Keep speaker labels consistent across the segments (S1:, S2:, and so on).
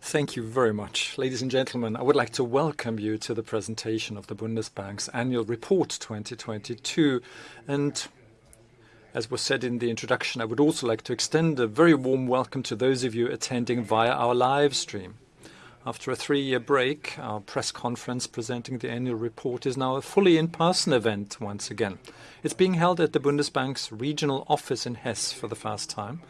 S1: Thank you very much. Ladies and gentlemen, I would like to welcome you to the presentation of the Bundesbank's annual report 2022. As was said in the introduction, I would also like to extend a very warm welcome to those of you attending via our live stream. After a three-year break, our press conference presenting the annual report is now a fully in-person event once again. It's being held at the Bundesbank's regional office in Hesse for the first time.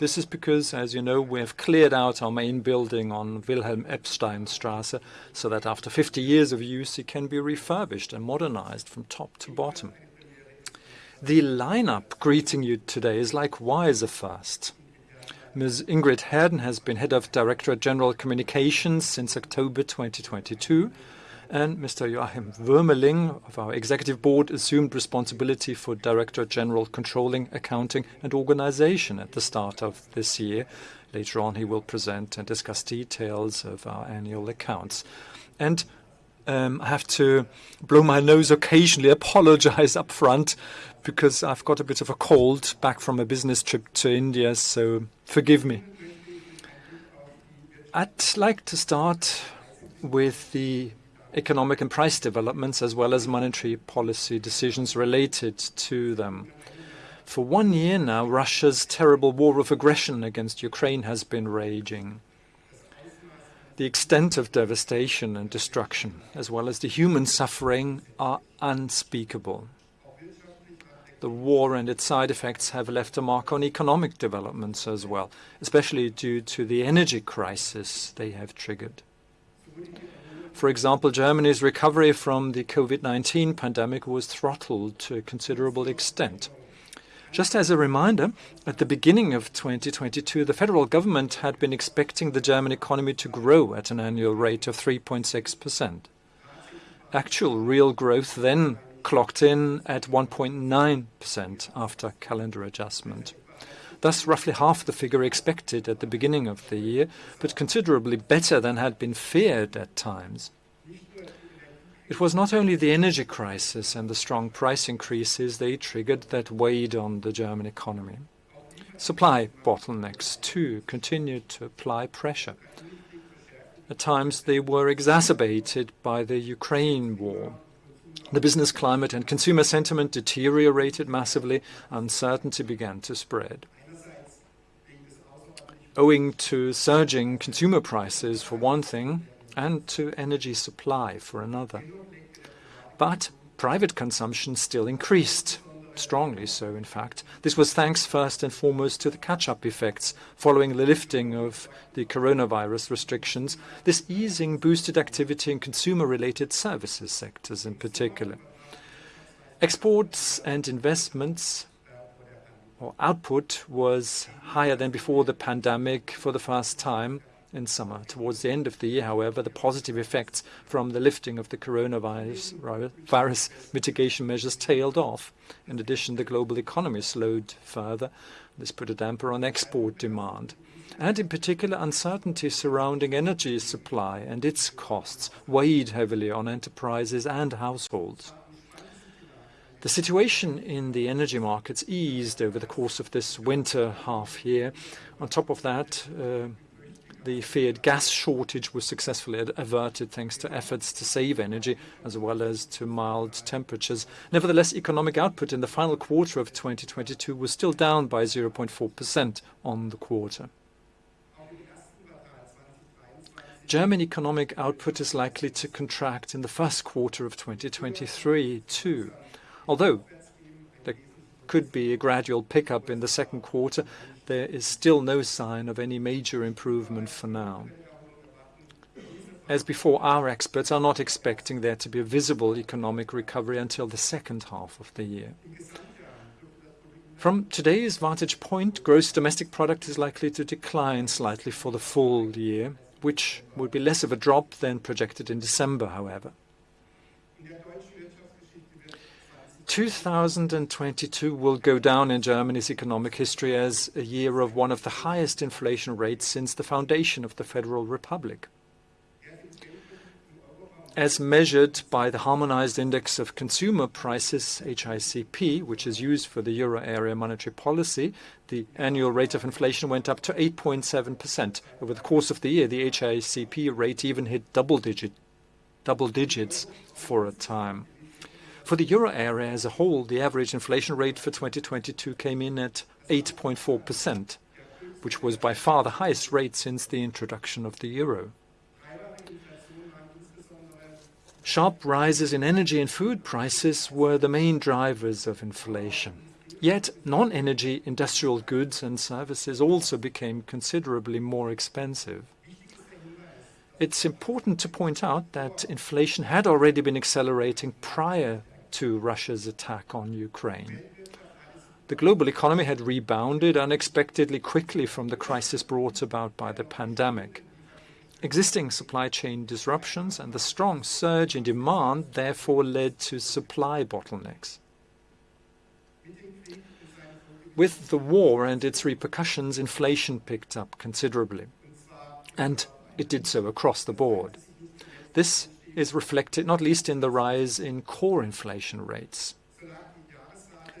S1: This is because, as you know, we have cleared out our main building on Wilhelm-Epstein-Straße, so that after 50 years of use, it can be refurbished and modernized from top to bottom. The lineup greeting you today is likewise a first. Ms. Ingrid Herden has been Head of Directorate General Communications since October 2022, and Mr. Joachim Wuermeling of our Executive Board assumed responsibility for Director General Controlling, Accounting, and Organization at the start of this year. Later on, he will present and discuss details of our annual accounts. And um, I have to blow my nose occasionally, apologize up front because I've got a bit of a cold back from a business trip to India, so forgive me. I'd like to start with the economic and price developments as well as monetary policy decisions related to them. For one year now, Russia's terrible war of aggression against Ukraine has been raging. The extent of devastation and destruction, as well as the human suffering, are unspeakable. The war and its side effects have left a mark on economic developments as well, especially due to the energy crisis they have triggered. For example, Germany's recovery from the COVID-19 pandemic was throttled to a considerable extent. Just as a reminder, at the beginning of 2022, the federal government had been expecting the German economy to grow at an annual rate of 3.6%. Actual real growth then clocked in at 1.9% after calendar adjustment. Thus, roughly half the figure expected at the beginning of the year, but considerably better than had been feared at times. It was not only the energy crisis and the strong price increases they triggered that weighed on the German economy. Supply bottlenecks, too, continued to apply pressure. At times, they were exacerbated by the Ukraine war. The business climate and consumer sentiment deteriorated massively. Uncertainty began to spread. Owing to surging consumer prices, for one thing, and to energy supply for another. But private consumption still increased, strongly so, in fact. This was thanks first and foremost to the catch-up effects following the lifting of the coronavirus restrictions. This easing boosted activity in consumer-related services sectors in particular. Exports and investments or output was higher than before the pandemic for the first time in summer. Towards the end of the year, however, the positive effects from the lifting of the coronavirus mitigation measures tailed off. In addition, the global economy slowed further. This put a damper on export demand. And in particular, uncertainty surrounding energy supply and its costs weighed heavily on enterprises and households. The situation in the energy markets eased over the course of this winter half year. On top of that, uh, the feared gas shortage was successfully averted thanks to efforts to save energy as well as to mild temperatures. Nevertheless, economic output in the final quarter of 2022 was still down by 0.4% on the quarter. German economic output is likely to contract in the first quarter of 2023 too. Although there could be a gradual pickup in the second quarter, there is still no sign of any major improvement for now. As before, our experts are not expecting there to be a visible economic recovery until the second half of the year. From today's vantage point, gross domestic product is likely to decline slightly for the full year, which would be less of a drop than projected in December, however. 2022 will go down in Germany's economic history as a year of one of the highest inflation rates since the foundation of the Federal Republic. as measured by the Harmonized Index of Consumer Prices, HICP, which is used for the euro area monetary policy, the annual rate of inflation went up to 8.7%. Over the course of the year, the HICP rate even hit double digits for a time. For the euro area as a whole, the average inflation rate for 2022 came in at 8.4%, which was by far the highest rate since the introduction of the euro. Sharp rises in energy and food prices were the main drivers of inflation. Yet non-energy industrial goods and services also became considerably more expensive. It's important to point out that inflation had already been accelerating prior to Russia's attack on Ukraine. The global economy had rebounded unexpectedly quickly from the crisis brought about by the pandemic. Existing supply chain disruptions and the strong surge in demand therefore led to supply bottlenecks. With the war and its repercussions, inflation picked up considerably, and it did so across the board. This is reflected not least in the rise in core inflation rates.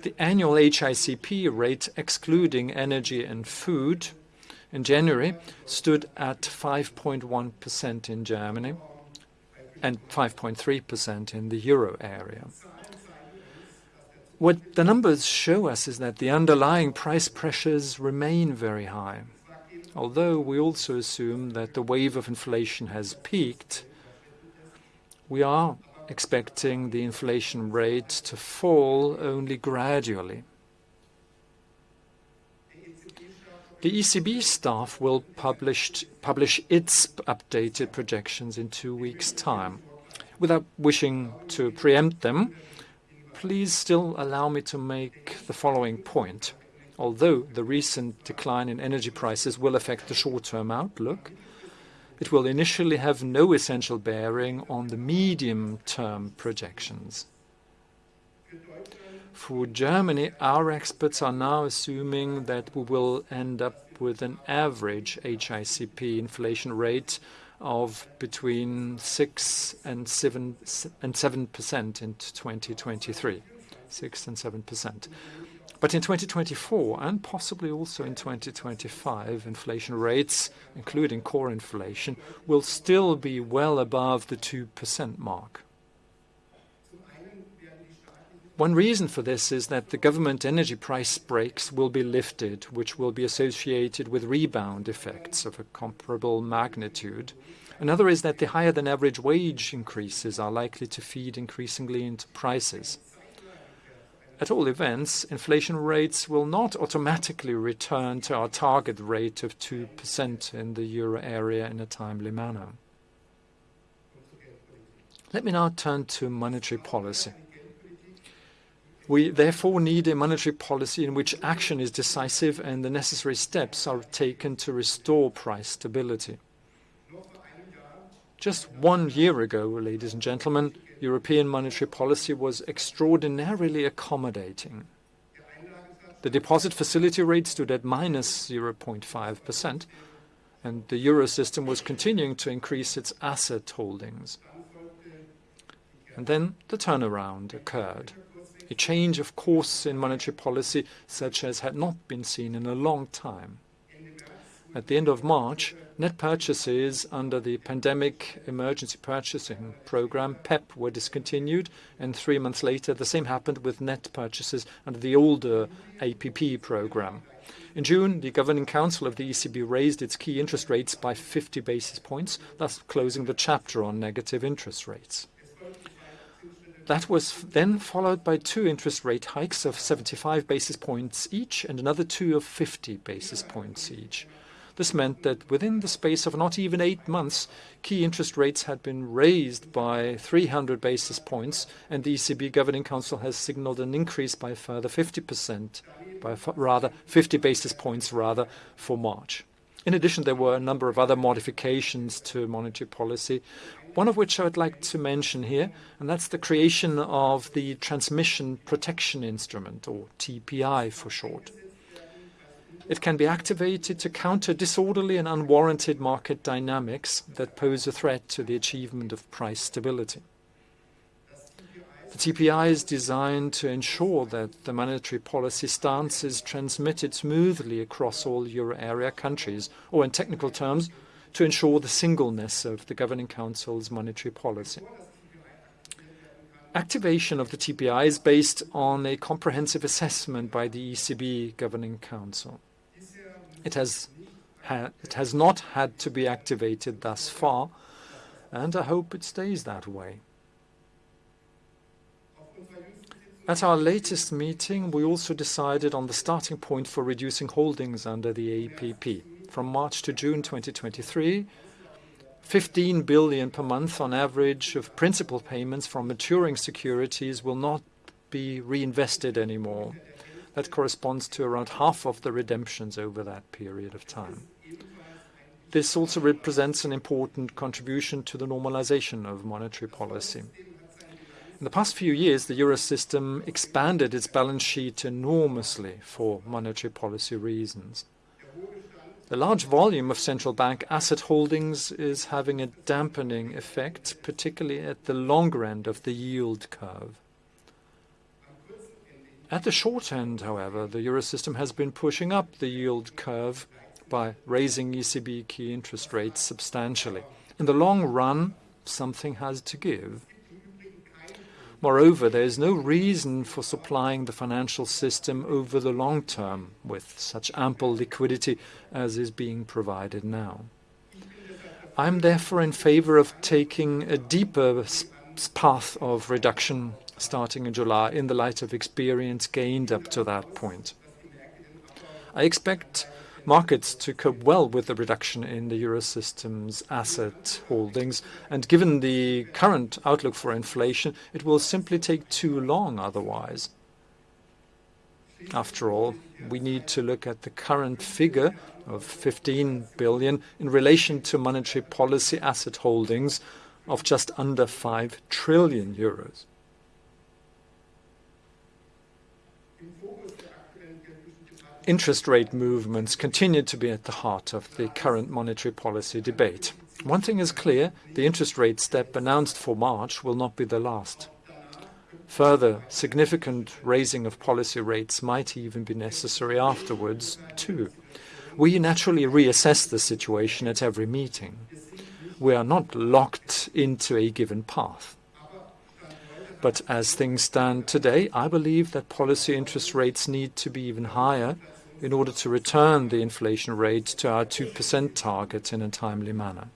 S1: The annual HICP rate, excluding energy and food, in January stood at 5.1% in Germany and 5.3% in the euro area. What the numbers show us is that the underlying price pressures remain very high. Although we also assume that the wave of inflation has peaked, we are expecting the inflation rate to fall only gradually. The ECB staff will publish its updated projections in two weeks' time. Without wishing to preempt them, please still allow me to make the following point. Although the recent decline in energy prices will affect the short-term outlook, it will initially have no essential bearing on the medium-term projections. For Germany, our experts are now assuming that we will end up with an average HICP inflation rate of between 6% and 7% in 2023. 6 and 7%. But in 2024, and possibly also in 2025, inflation rates, including core inflation, will still be well above the 2% mark. One reason for this is that the government energy price brakes will be lifted, which will be associated with rebound effects of a comparable magnitude. Another is that the higher than average wage increases are likely to feed increasingly into prices. At all events, inflation rates will not automatically return to our target rate of 2% in the euro area in a timely manner. Let me now turn to monetary policy. We therefore need a monetary policy in which action is decisive and the necessary steps are taken to restore price stability. Just one year ago, ladies and gentlemen, European monetary policy was extraordinarily accommodating. The deposit facility rate stood at -0.5%, and the euro system was continuing to increase its asset holdings. And then the turnaround occurred. A change of course in monetary policy such as had not been seen in a long time. At the end of March, net purchases under the Pandemic Emergency Purchasing Program, PEPP, were discontinued, and three months later, the same happened with net purchases under the older APP program. In June, the Governing Council of the ECB raised its key interest rates by 50 basis points, thus closing the chapter on negative interest rates. That was then followed by two interest rate hikes of 75 basis points each and another two of 50 basis points each. This meant that within the space of not even eight months, key interest rates had been raised by 300 basis points, and the ECB Governing Council has signaled an increase by further 50 basis points rather for March. In addition, there were a number of other modifications to monetary policy, one of which I would like to mention here, and that's the creation of the Transmission Protection Instrument, or TPI for short. It can be activated to counter disorderly and unwarranted market dynamics that pose a threat to the achievement of price stability. The TPI is designed to ensure that the monetary policy stance is transmitted smoothly across all euro area countries, or in technical terms, to ensure the singleness of the Governing Council's monetary policy. Activation of the TPI is based on a comprehensive assessment by the ECB Governing Council. It has it has not had to be activated thus far, and I hope it stays that way. At our latest meeting, we also decided on the starting point for reducing holdings under the APP. From March to June 2023, 15 billion per month on average of principal payments from maturing securities will not be reinvested anymore. That corresponds to around half of the redemptions over that period of time. This also represents an important contribution to the normalization of monetary policy. In the past few years, the Eurosystem expanded its balance sheet enormously for monetary policy reasons. The large volume of central bank asset holdings is having a dampening effect, particularly at the longer end of the yield curve. At the short end, however, the Eurosystem has been pushing up the yield curve by raising ECB key interest rates substantially. In the long run, something has to give. Moreover, there is no reason for supplying the financial system over the long term with such ample liquidity as is being provided now. I'm therefore in favor of taking a deeper path of reduction starting in July in the light of experience gained up to that point. I expect markets to cope well with the reduction in the Eurosystem's asset holdings, and given the current outlook for inflation, it will simply take too long otherwise. After all, we need to look at the current figure of 15 billion in relation to monetary policy asset holdings of just under 5 trillion euros. Interest rate movements continue to be at the heart of the current monetary policy debate. One thing is clear, the interest rate step announced for March will not be the last. Further significant raising of policy rates might even be necessary afterwards, too. We naturally reassess the situation at every meeting. We are not locked into a given path. But as things stand today, I believe that policy interest rates need to be even higher in order to return the inflation rate to our 2% target in a timely manner.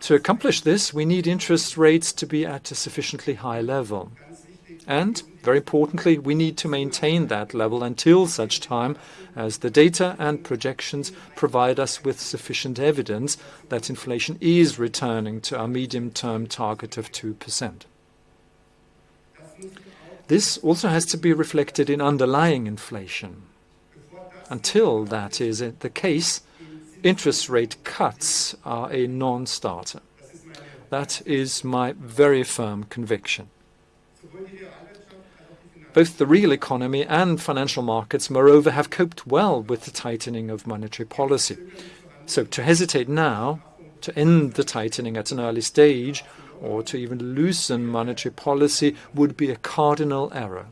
S1: To accomplish this, we need interest rates to be at a sufficiently high level. Very importantly, we need to maintain that level until such time as the data and projections provide us with sufficient evidence that inflation is returning to our medium-term target of 2%. This also has to be reflected in underlying inflation. Until that is the case, interest rate cuts are a non-starter. That is my very firm conviction. Both the real economy and financial markets, moreover, have coped well with the tightening of monetary policy. So to hesitate now, to end the tightening at an early stage, or to even loosen monetary policy would be a cardinal error.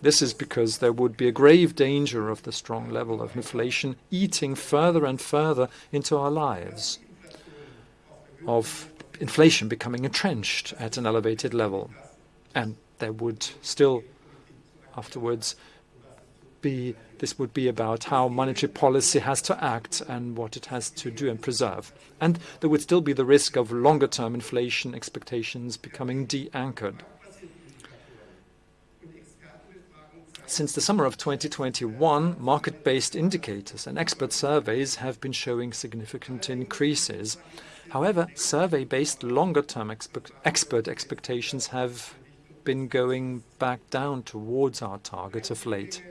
S1: This is because there would be a grave danger of the strong level of inflation eating further and further into our lives, of inflation becoming entrenched at an elevated level. There would still afterwards be, this would be about how monetary policy has to act and what it has to do and preserve. And there would still be the risk of longer-term inflation expectations becoming de-anchored. Since the summer of 2021, market-based indicators and expert surveys have been showing significant increases. However, survey-based longer-term expert expectations have been going back down towards our target of late.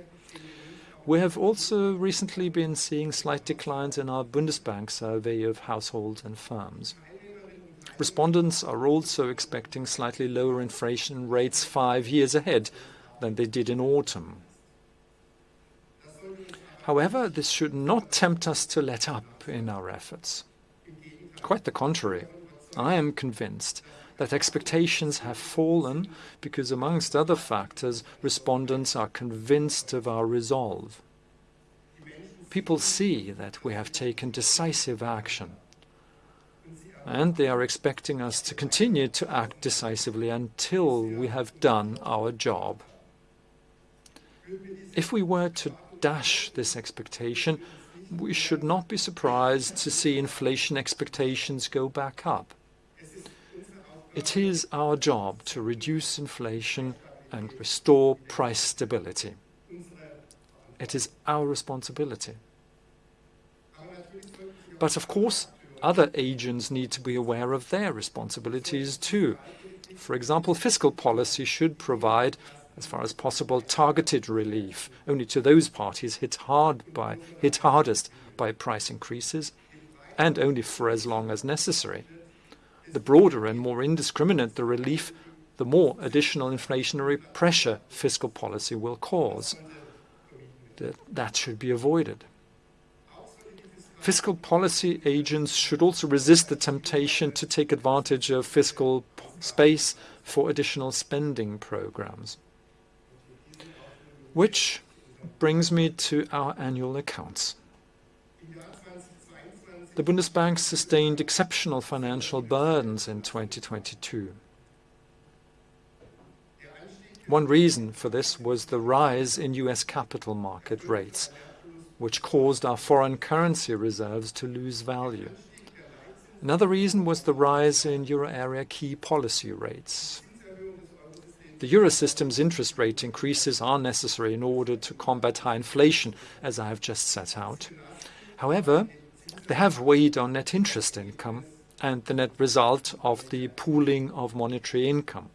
S1: We have also recently been seeing slight declines in our Bundesbank survey of households and firms. Respondents are also expecting slightly lower inflation rates five years ahead than they did in autumn. However, this should not tempt us to let up in our efforts. Quite the contrary. I am convinced that expectations have fallen because, amongst other factors, respondents are convinced of our resolve. People see that we have taken decisive action, and they are expecting us to continue to act decisively until we have done our job. If we were to dash this expectation, we should not be surprised to see inflation expectations go back up. It is our job to reduce inflation and restore price stability. It is our responsibility. But of course, other agents need to be aware of their responsibilities too. For example, fiscal policy should provide, as far as possible, targeted relief only to those parties hit hard by, hit hardest by price increases, and only for as long as necessary. The broader and more indiscriminate the relief, the more additional inflationary pressure fiscal policy will cause. That should be avoided. Fiscal policy agents should also resist the temptation to take advantage of fiscal space for additional spending programs. Which brings me to our annual accounts. The Bundesbank sustained exceptional financial burdens in 2022. One reason for this was the rise in U.S. capital market rates, which caused our foreign currency reserves to lose value. Another reason was the rise in euro area key policy rates. The Eurosystem's interest rate increases are necessary in order to combat high inflation, as I have just set out. However, they have weighed on net interest income and the net result of the pooling of monetary income.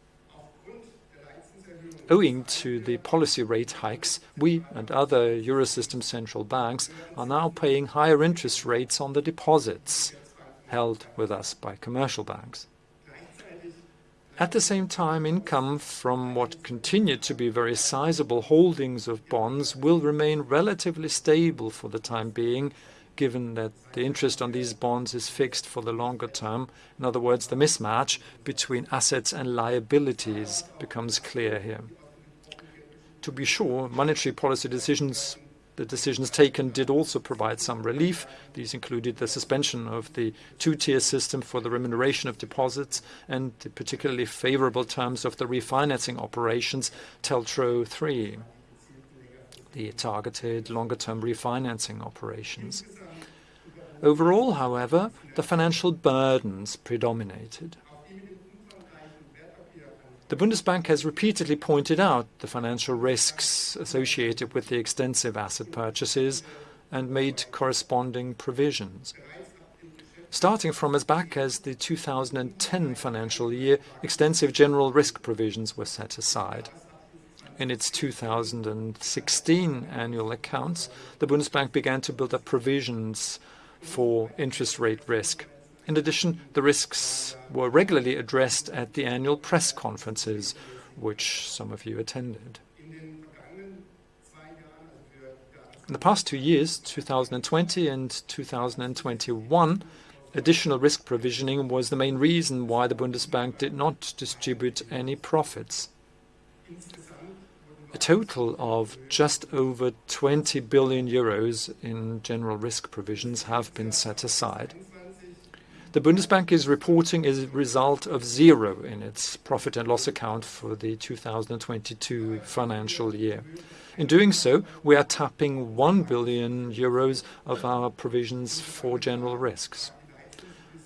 S1: Owing to the policy rate hikes, we and other Eurosystem central banks are now paying higher interest rates on the deposits held with us by commercial banks. At the same time, income from what continue to be very sizable holdings of bonds will remain relatively stable for the time being, given that the interest on these bonds is fixed for the longer term. In other words, the mismatch between assets and liabilities becomes clear here. To be sure, monetary policy decisions, the decisions taken did also provide some relief. These included the suspension of the two-tier system for the remuneration of deposits and the particularly favorable terms of the refinancing operations TLTRO III, the targeted longer-term refinancing operations. Overall, however, the financial burdens predominated. The Bundesbank has repeatedly pointed out the financial risks associated with the extensive asset purchases and made corresponding provisions. Starting from as back as the 2010 financial year, extensive general risk provisions were set aside. In its 2016 annual accounts, the Bundesbank began to build up provisions for interest rate risk. In addition, the risks were regularly addressed at the annual press conferences, which some of you attended. In the past two years, 2020 and 2021, additional risk provisioning was the main reason why the Bundesbank did not distribute any profits. A total of just over 20 billion euros in general risk provisions have been set aside. The Bundesbank is reporting a result of zero in its profit and loss account for the 2022 financial year. In doing so, we are tapping 1 billion euros of our provisions for general risks.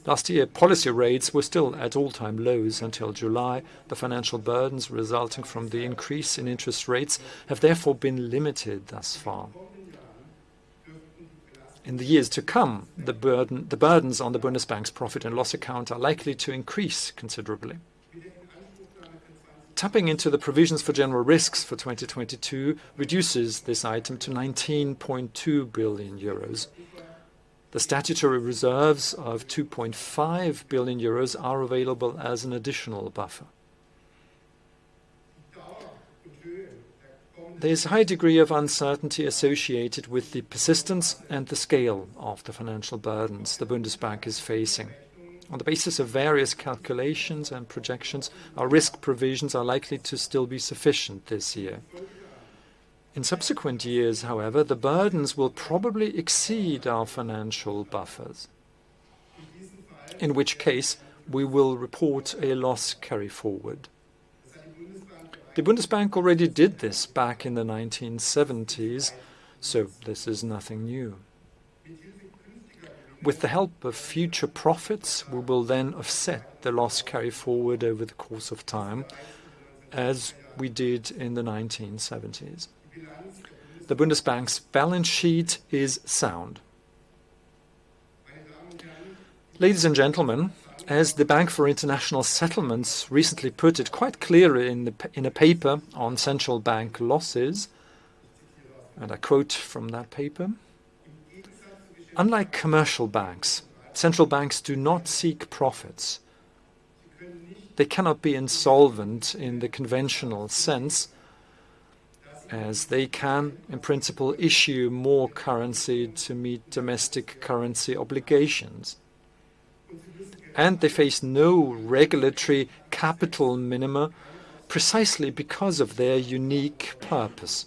S1: Last year, policy rates were still at all-time lows until July. The financial burdens resulting from the increase in interest rates have therefore been limited thus far. In the years to come, the burdens on the Bundesbank's profit and loss account are likely to increase considerably. Tapping into the provisions for general risks for 2022 reduces this item to 19.2 billion euros. The statutory reserves of 2.5 billion euros are available as an additional buffer. there's a high degree of uncertainty associated with the persistence and the scale of the financial burdens the Bundesbank is facing. On the basis of various calculations and projections, our risk provisions are likely to still be sufficient this year. In subsequent years, however, the burdens will probably exceed our financial buffers, in which case we will report a loss carry forward. The Bundesbank already did this back in the 1970s, so this is nothing new. With the help of future profits, we will then offset the loss carry forward over the course of time, as we did in the 1970s. The Bundesbank's balance sheet is sound. Ladies and gentlemen, as the Bank for International Settlements recently put it quite clearly in a paper on central bank losses, and I quote from that paper, "Unlike commercial banks, central banks do not seek profits. They cannot be insolvent in the conventional sense, as they can, in principle, issue more currency to meet domestic currency obligations. And they face no regulatory capital minima precisely because of their unique purpose.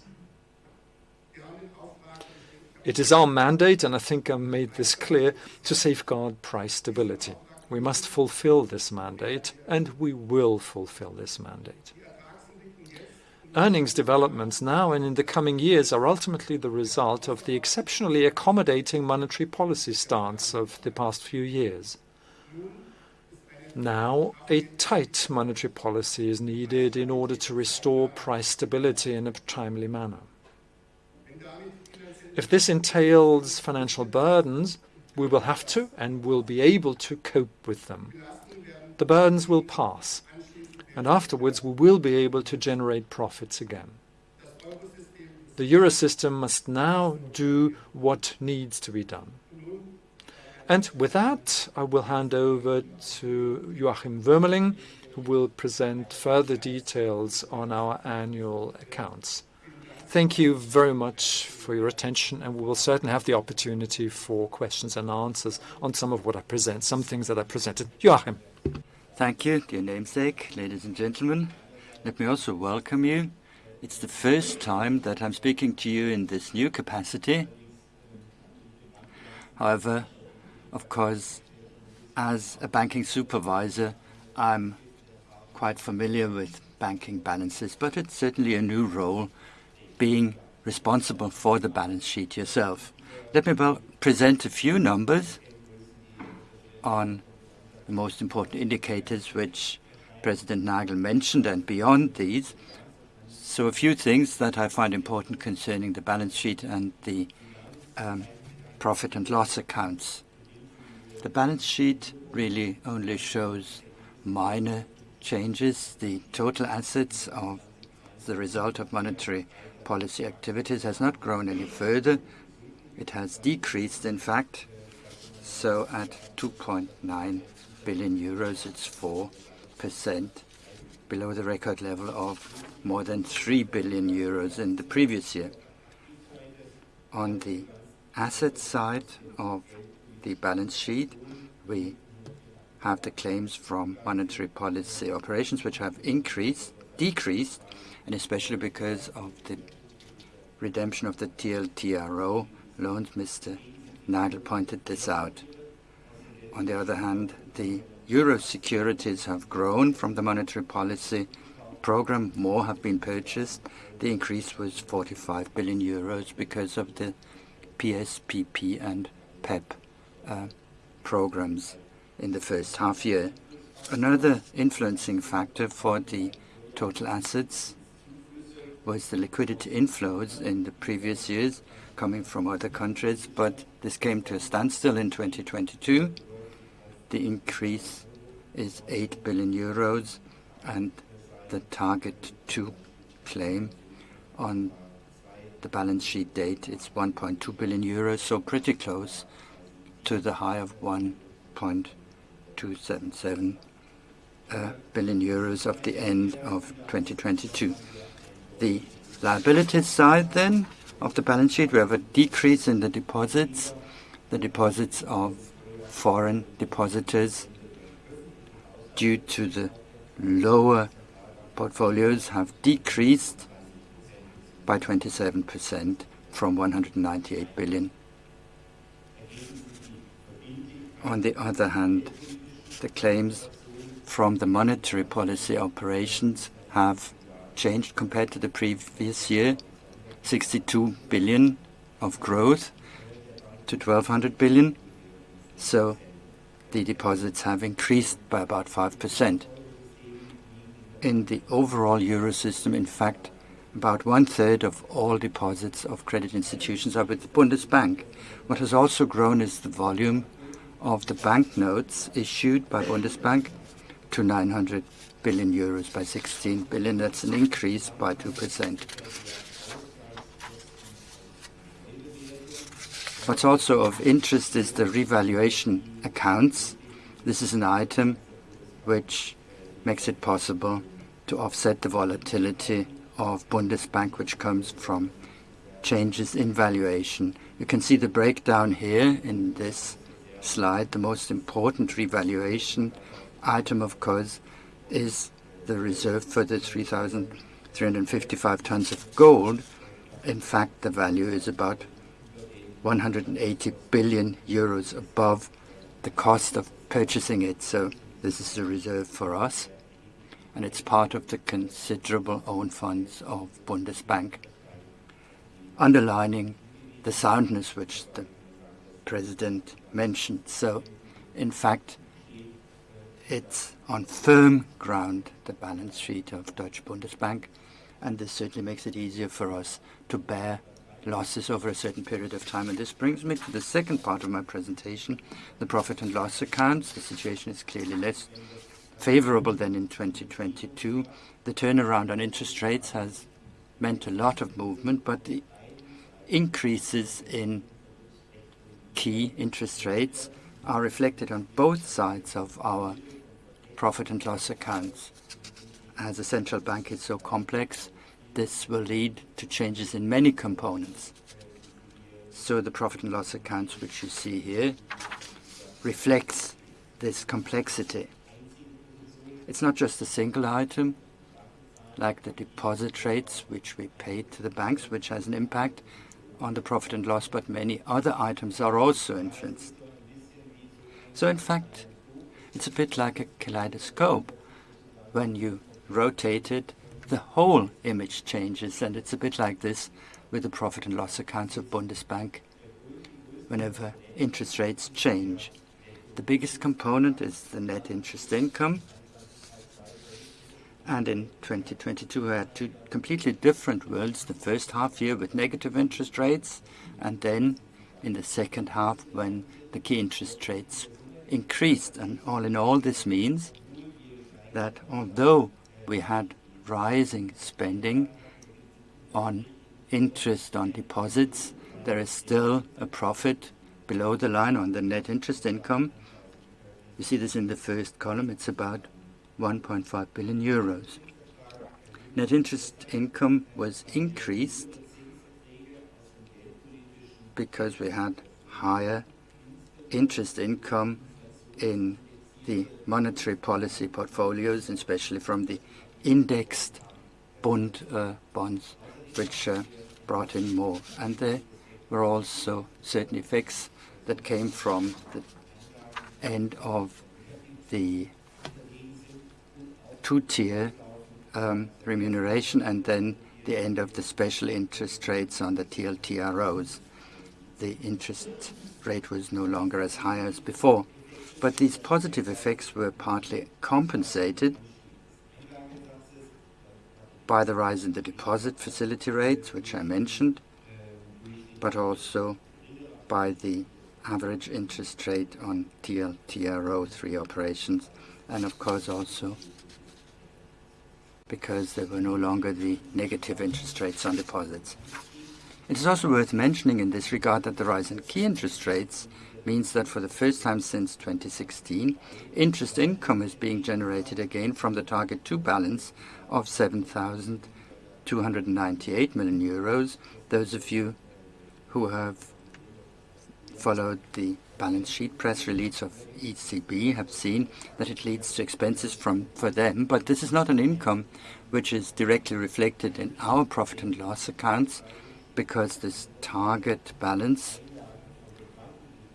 S1: It is our mandate, and I think I made this clear, to safeguard price stability. We must fulfill this mandate, and we will fulfill this mandate. Earnings developments now and in the coming years are ultimately the result of the exceptionally accommodating monetary policy stance of the past few years. Now, a tight monetary policy is needed in order to restore price stability in a timely manner. If this entails financial burdens, we will have to and will be able to cope with them. The burdens will pass, and afterwards, we will be able to generate profits again. The Eurosystem must now do what needs to be done. And with that, I will hand over to Joachim Wuermeling, who will present further details on our annual accounts. Thank you very much for your attention, and we will certainly have the opportunity for questions and answers on some of what I present, some things that I presented. Joachim.
S2: Thank you, dear namesake, ladies and gentlemen. Let me also welcome you. It's the first time that I'm speaking to you in this new capacity. However, of course, as a banking supervisor, I'm quite familiar with banking balances, but it's certainly a new role being responsible for the balance sheet yourself. Let me present a few numbers on the most important indicators which President Nagel mentioned and beyond these. So a few things that I find important concerning the balance sheet and the um, profit and loss accounts. The balance sheet really only shows minor changes. The total assets of the result of monetary policy activities has not grown any further. It has decreased, in fact. So at 2.9 billion euros, it's 4% below the record level of more than 3 billion euros in the previous year. On the asset side of the balance sheet, we have the claims from monetary policy operations, which have increased, decreased, and especially because of the redemption of the TLTRO loans. Mr. Nagel pointed this out. On the other hand, the euro securities have grown from the monetary policy program. More have been purchased. The increase was 45 billion euros because of the PSPP and PEPP uh, programs in the first half year. Another influencing factor for the total assets was the liquidity inflows in the previous years coming from other countries, but this came to a standstill in 2022. The increase is 8 billion euros, and the Target 2 claim on the balance sheet date is 1.2 billion euros, so pretty close to the high of 1.277 uh, billion euros of the end of 2022. The liabilities side then of the balance sheet, we have a decrease in the deposits, the deposits of foreign depositors due to the lower portfolios have decreased by 27% from 198 billion. On the other hand, the claims from the monetary policy operations have changed compared to the previous year, 62 billion of growth to 1,200 billion. So the deposits have increased by about 5%. In the overall Eurosystem, in fact, about one-third of all deposits of credit institutions are with the Bundesbank. What has also grown is the volume of the banknotes issued by Bundesbank to 900 billion euros by 16 billion. That's an increase by 2%. What's also of interest is the revaluation accounts. This is an item which makes it possible to offset the volatility of Bundesbank, which comes from changes in valuation. You can see the breakdown here in this slide. The most important revaluation item, of course, is the reserve for the 3,355 tons of gold. In fact, the value is about 180 billion euros above the cost of purchasing it. So this is a reserve for us, and it's part of the considerable own funds of Bundesbank, underlining the soundness which the president mentioned. So in fact, it's on firm ground, the balance sheet of Deutsche Bundesbank, and this certainly makes it easier for us to bear losses over a certain period of time. And this brings me to the second part of my presentation, the profit and loss accounts. The situation is clearly less favorable than in 2022. The turnaround on interest rates has meant a lot of movement, but the increases in key interest rates are reflected on both sides of our profit and loss accounts. As a central bank is so complex, this will lead to changes in many components. So the profit and loss accounts, which you see here, reflects this complexity. It's not just a single item, like the deposit rates which we pay to the banks, which has an impact on the profit and loss, but many other items are also influenced. So in fact, it's a bit like a kaleidoscope. When you rotate it, the whole image changes, and it's a bit like this with the profit and loss accounts of Bundesbank whenever interest rates change. The biggest component is the net interest income. And in 2022, we had two completely different worlds. The first half year with negative interest rates, and then in the second half when the key interest rates increased. And all in all, this means that although we had rising spending on interest on deposits, there is still a profit below the line on the net interest income. You see this in the first column. It's about 1.5 billion euros. Net interest income was increased because we had higher interest income in the monetary policy portfolios, especially from the indexed Bund uh, bonds, which uh, brought in more. And there were also certain effects that came from the end of the two-tier um, remuneration and then the end of the special interest rates on the TLTROs. The interest rate was no longer as high as before. But these positive effects were partly compensated by the rise in the deposit facility rates, which I mentioned, but also by the average interest rate on TLTRO3 operations, and of course, also because there were no longer the negative interest rates on deposits. It is also worth mentioning in this regard that the rise in key interest rates means that for the first time since 2016, interest income is being generated again from the Target 2 balance of 7,298 million euros. Those of you who have followed the balance sheet press release of ECB have seen that it leads to expenses from for them. But this is not an income which is directly reflected in our profit and loss accounts because this target balance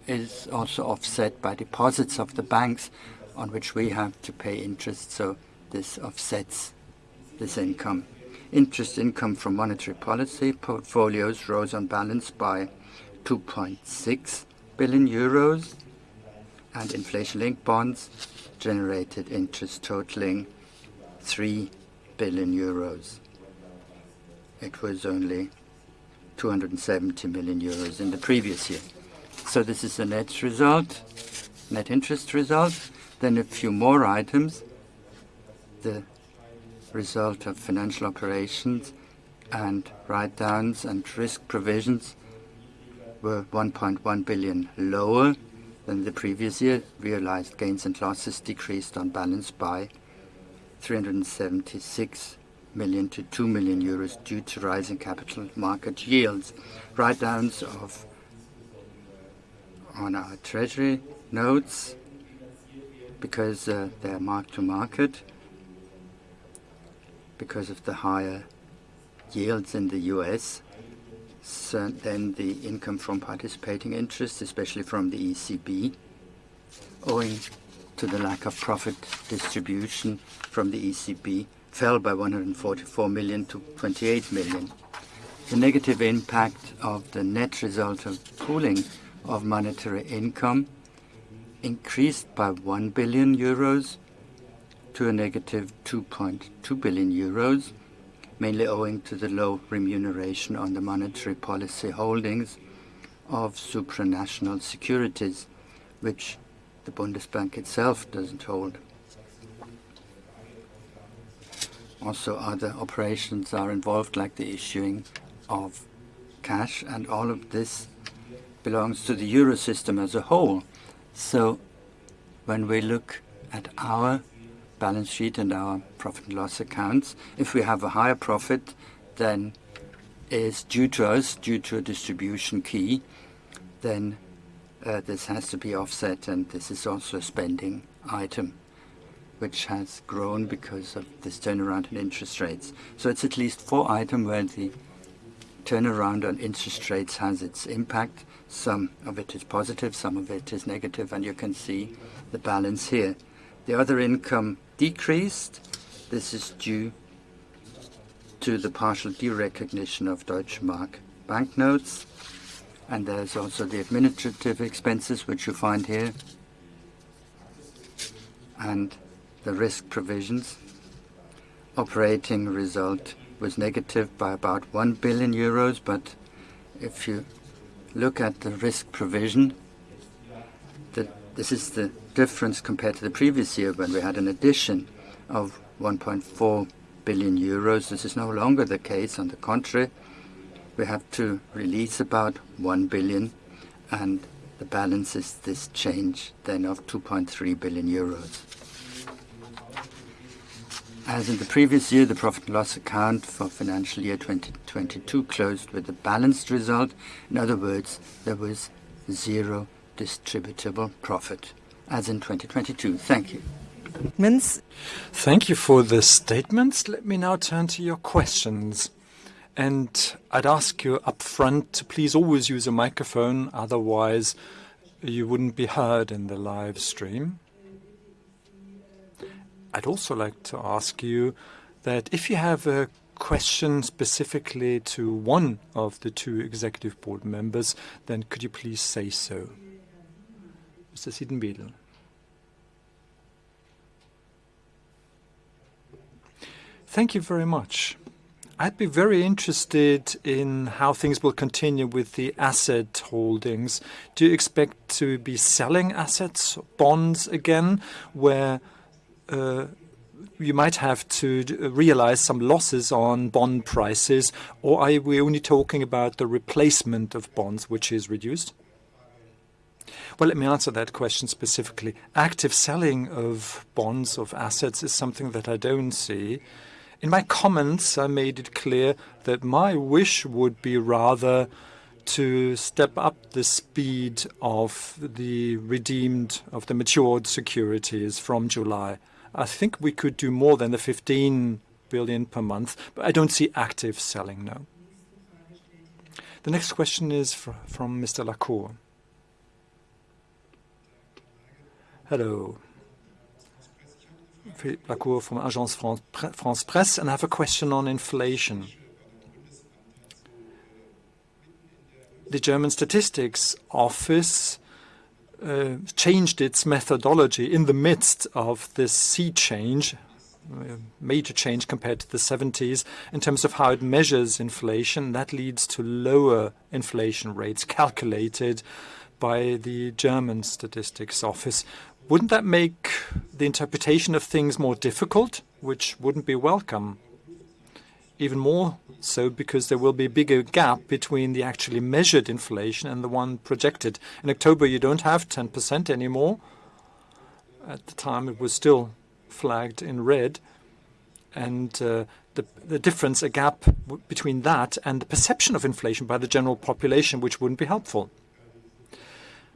S2: is also offset by deposits of the banks on which we have to pay interest. So this offsets this income. Interest income from monetary policy portfolios rose on balance by 2.6 billion euros, and inflation-linked bonds generated interest totaling 3 billion euros. It was only 270 million euros in the previous year. So this is the net result, net interest result. Then a few more items. The result of financial operations and write-downs and risk provisions were 1.1 billion lower than the previous year. Realized gains and losses decreased on balance by 376 million to 2 million euros due to rising capital market yields. Write-downs on our treasury notes because uh, they are mark to market because of the higher yields in the U.S. Then the income from participating interest, especially from the ECB, owing to the lack of profit distribution from the ECB, fell by 144 million to 28 million. The negative impact of the net result of pooling of monetary income increased by 1 billion euros to a negative 2.2 billion euros, mainly owing to the low remuneration on the monetary policy holdings of supranational securities, which the Bundesbank itself doesn't hold. Also, other operations are involved, like the issuing of cash, and all of this belongs to the euro system as a whole. So when we look at our balance sheet and our profit and loss accounts, if we have a higher profit than is due to us, due to a distribution key, then uh, this has to be offset, and this is also a spending item which has grown because of this turnaround in interest rates. So it's at least four items where the turnaround on interest rates has its impact. Some of it is positive, some of it is negative, and you can see the balance here. The other income decreased. This is due to the partial derecognition of Deutsche Mark banknotes, and there's also the administrative expenses, which you find here, and the risk provisions. Operating result was negative by about 1 billion euros, but if you look at the risk provision, this is the difference compared to the previous year when we had an addition of 1.4 billion euros. This is no longer the case. On the contrary, we have to release about 1 billion, and the balance is this change then of 2.3 billion euros. As in the previous year, the profit and loss account for financial year 2022 closed with a balanced result. In other words, there was zero distributable profit, as in 2022. Thank you.
S1: Thank you for the statements. Let me now turn to your questions. And I'd ask you upfront to please always use a microphone, otherwise you wouldn't be heard in the live stream. I'd also like to ask you that if you have a question specifically to one of the two executive board members, then could you please say so? Mr. Siedenbiedel. Thank you very much. I'd be very interested in how things will continue with the asset holdings. Do you expect to be selling assets, bonds again, where Uh, you might have to uh, realize some losses on bond prices, or are we only talking about the replacement of bonds, which is reduced? Well, let me answer that question specifically. Active selling of bonds, of assets, is something that I don't see. In my comments, I made it clear that my wish would be rather to step up the speed of the redeemed, of the matured securities from July. I think we could do more than the 15 billion per month, but I don't see active selling, no. The next question is from Mr. Lacour. Hello. Philippe Lacour from Agence France-Presse, and I have a question on inflation. The German Statistics Office Uh, changed its methodology in the midst of this sea change, uh, major change compared to the 70s in terms of how it measures inflation. That leads to lower inflation rates calculated by the German Statistics Office. Wouldn't that make the interpretation of things more difficult, which wouldn't be welcome? Even more so because there will be a bigger gap between the actually measured inflation and the one projected. In October, you don't have 10% anymore. At the time, it was still flagged in red. And uh the the difference, a gap between that and the perception of inflation by the general population, which wouldn't be helpful.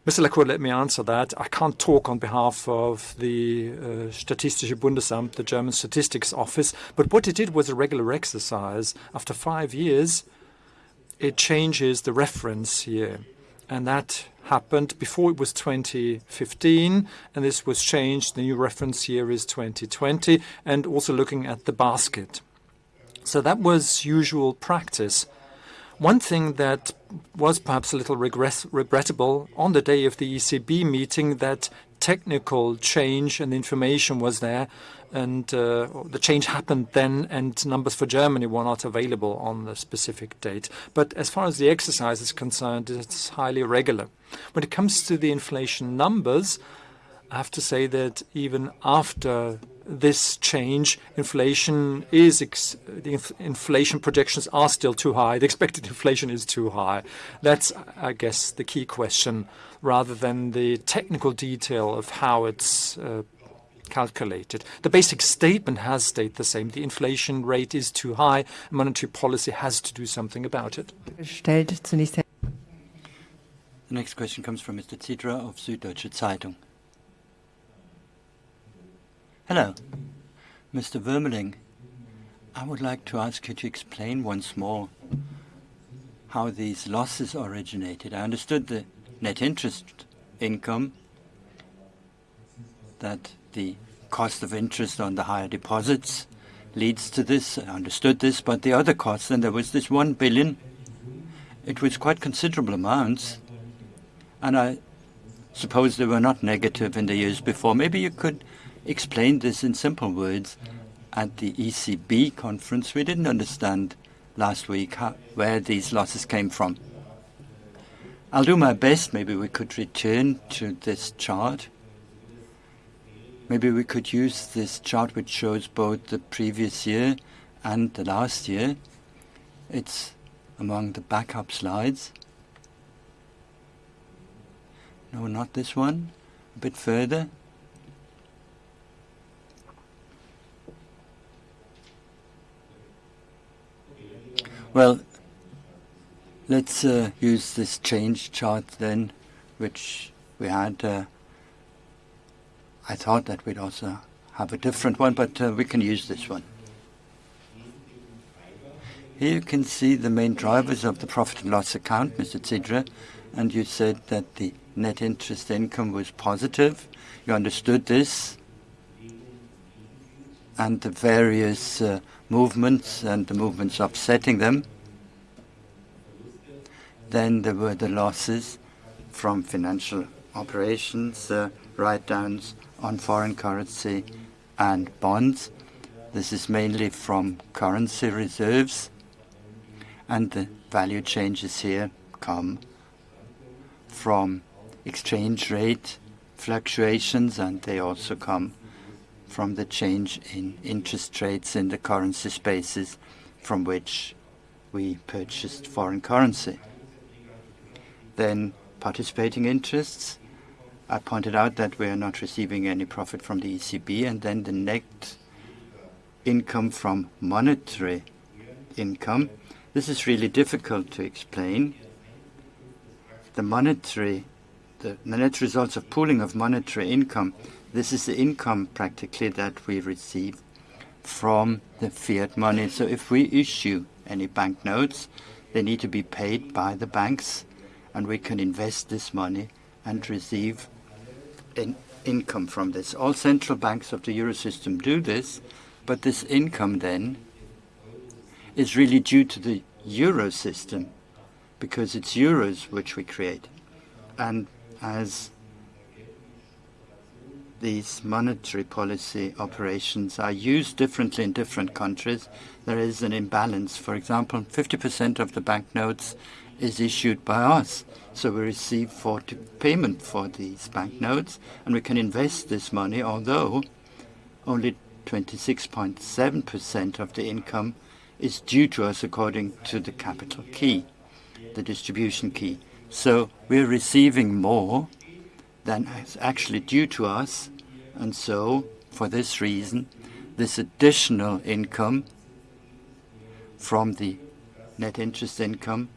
S1: Mr. Lacour, let me answer that. I can't talk on behalf of the uh, Statistische Bundesamt, the German Statistics Office, but what it did was a regular exercise. After five years, it changes the reference year, and that happened before it was 2015, and this was changed. The new reference year is 2020, and also looking at the basket. So that was usual practice. One thing that was perhaps a little regrettable on the day of the ECB meeting, that technical change and information was there, and uh, the change happened then, and numbers for Germany were not available on the specific date. But as far as the exercise is concerned, it's highly regular. When it comes to the inflation numbers, I have to say that even after this change, inflation is the inflation projections are still too high. The expected inflation is too high. That's, I guess, the key question, rather than the technical detail of how it's uh, calculated. The basic statement has stayed the same. The inflation rate is too high. Monetary policy has to do something about it.
S2: The next question comes from Mr. Zydra of Süddeutsche Zeitung. Hello. Mr. Wuermeling, I would like to ask you to explain once more how these losses originated. I understood the net interest income, that the cost of interest on the higher deposits leads to this. I understood this, but the other costs, then there was this 1 billion. It was quite considerable amounts, and I suppose they were not negative in the years before. Maybe you could explain this in simple words. At the ECB conference, we didn't understand last week where these losses came from. I'll do my best. Maybe we could return to this chart. Maybe we could use this chart, which shows both the previous year and the last year. It's among the backup slides. No, not this one. A bit further. Well, let's uh, use this change chart then, which we had. Uh, I thought that we'd also have a different one, but uh, we can use this one. Here you can see the main drivers of the profit and loss account, Mr. Zydra, and you said that the net interest income was positive. You understood this and the various movements and the movements upsetting them. Then there were the losses from financial operations, uh, write-downs on foreign currency and bonds. This is mainly from currency reserves, and the value changes here come from exchange rate fluctuations, and they also come from the change in interest rates in the currency spaces from which we purchased foreign currency. Then participating interests, I pointed out that we are not receiving any profit from the ECB, and then the net income from monetary income. This is really difficult to explain. The monetary, the, net results of pooling of monetary income, this is the income practically that we receive from the fiat money. So if we issue any banknotes, they need to be paid by the banks, and we can invest this money and receive an income from this. All central banks of the Eurosystem do this, but this income then is really due to the euro system because it's euros which we create. And as these monetary policy operations are used differently in different countries, there is an imbalance. For example, 50% of the banknotes is issued by us. So we receive 40 payment for these banknotes, and we can invest this money, although only 26.7% of the income is due to us according to the capital key, the distribution key. So we're receiving more than is actually due to us, and so for this reason, this additional income from the net interest income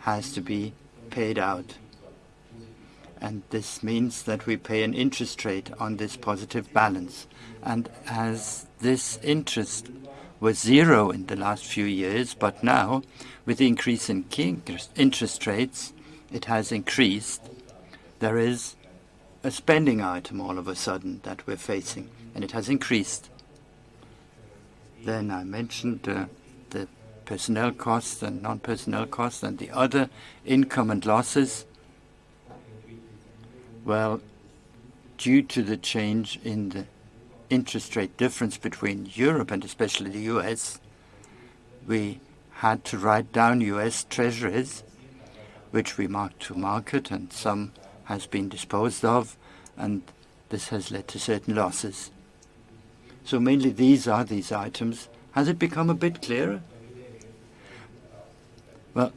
S2: has to be paid out. And this means that we pay an interest rate on this positive balance. And as this interest was zero in the last few years, but now, with the increase in interest rates, it has increased. There is a spending item all of a sudden that we're facing, and it has increased. Then I mentioned uh, the personnel costs and non-personnel costs and the other income and losses? Well, due to the change in the interest rate difference between Europe and especially the U.S., we had to write down U.S. treasuries, which we marked to market, and some has been disposed of, and this has led to certain losses. So mainly these are these items. Has it become a bit clearer? Well,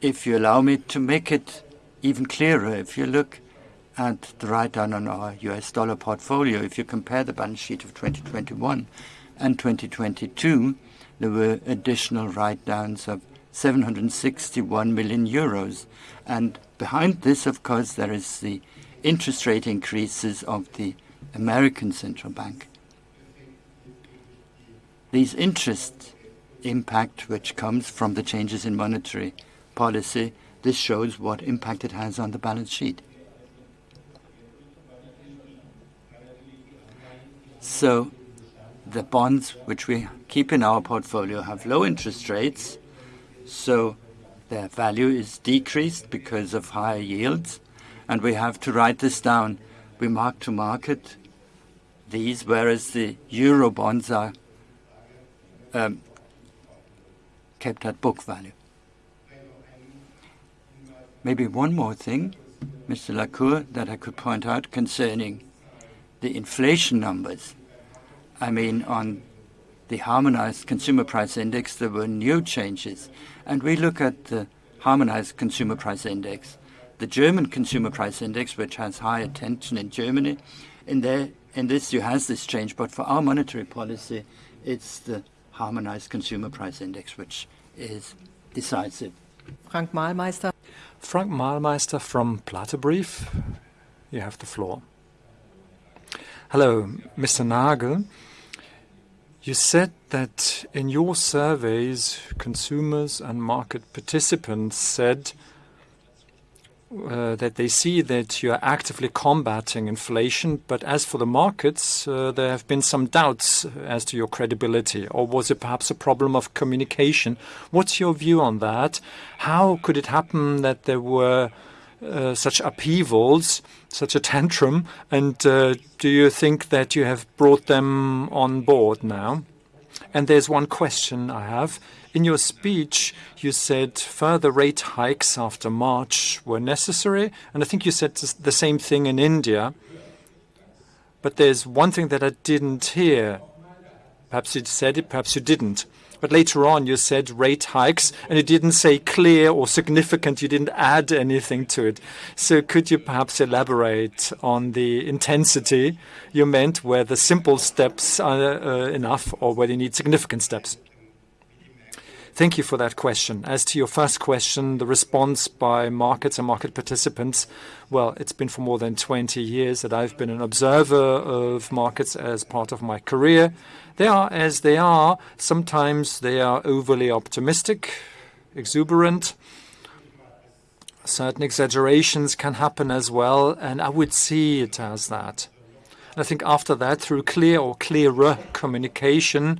S2: if you allow me to make it even clearer, if you look at the write-down on our US dollar portfolio, if you compare the balance sheet of 2021 and 2022, there were additional write-downs of 761 million euros. And behind this, of course, there is the interest rate increases of the American Central Bank. These interest impact which comes from the changes in monetary policy. This shows what impact it has on the balance sheet. So the bonds which we keep in our portfolio have low interest rates, so their value is decreased because of higher yields, and we have to write this down. We mark to market these, whereas the euro bonds are um, kept at book value. Maybe one more thing, Mr. Lacour, that I could point out concerning the inflation numbers. I mean, on the harmonized consumer price index, there were new changes. And we look at the harmonized consumer price index, the German consumer price index, which has high attention in Germany. In there, in this, you has this change, but for our monetary policy, it's the harmonized consumer price index, which is decisive.
S3: Frank Mahlmeister.
S1: Frank Mahlmeister from Brief. You have the floor. Hello, Mr. Nagel. You said that in your surveys, consumers and market participants said uh, that they see that you are actively combating inflation, but as for the markets, uh, there have been some doubts as to your credibility. Or was it perhaps a problem of communication? What's your view on that? How could it happen that there were uh, such upheavals, such a tantrum, and uh, do you think that you have brought them on board now? And there's one question I have. In your speech, you said further rate hikes after March were necessary, and I think you said the same thing in India. But there's one thing that I didn't hear. Perhaps you said it, perhaps you didn't. But later on, you said rate hikes, and you didn't say clear or significant. You didn't add anything to it. So could you perhaps elaborate on the intensity you meant, where the simple steps are uh, enough or whether you need significant steps? Thank you for that question. As to your first question, the response by markets and market participants, well, it's been for more than 20 years that I've been an observer of markets as part of my career. They are as they are. Sometimes they are overly optimistic, exuberant. Certain exaggerations can happen as well, and I would see it as that. I think after that, through clear or clearer communication,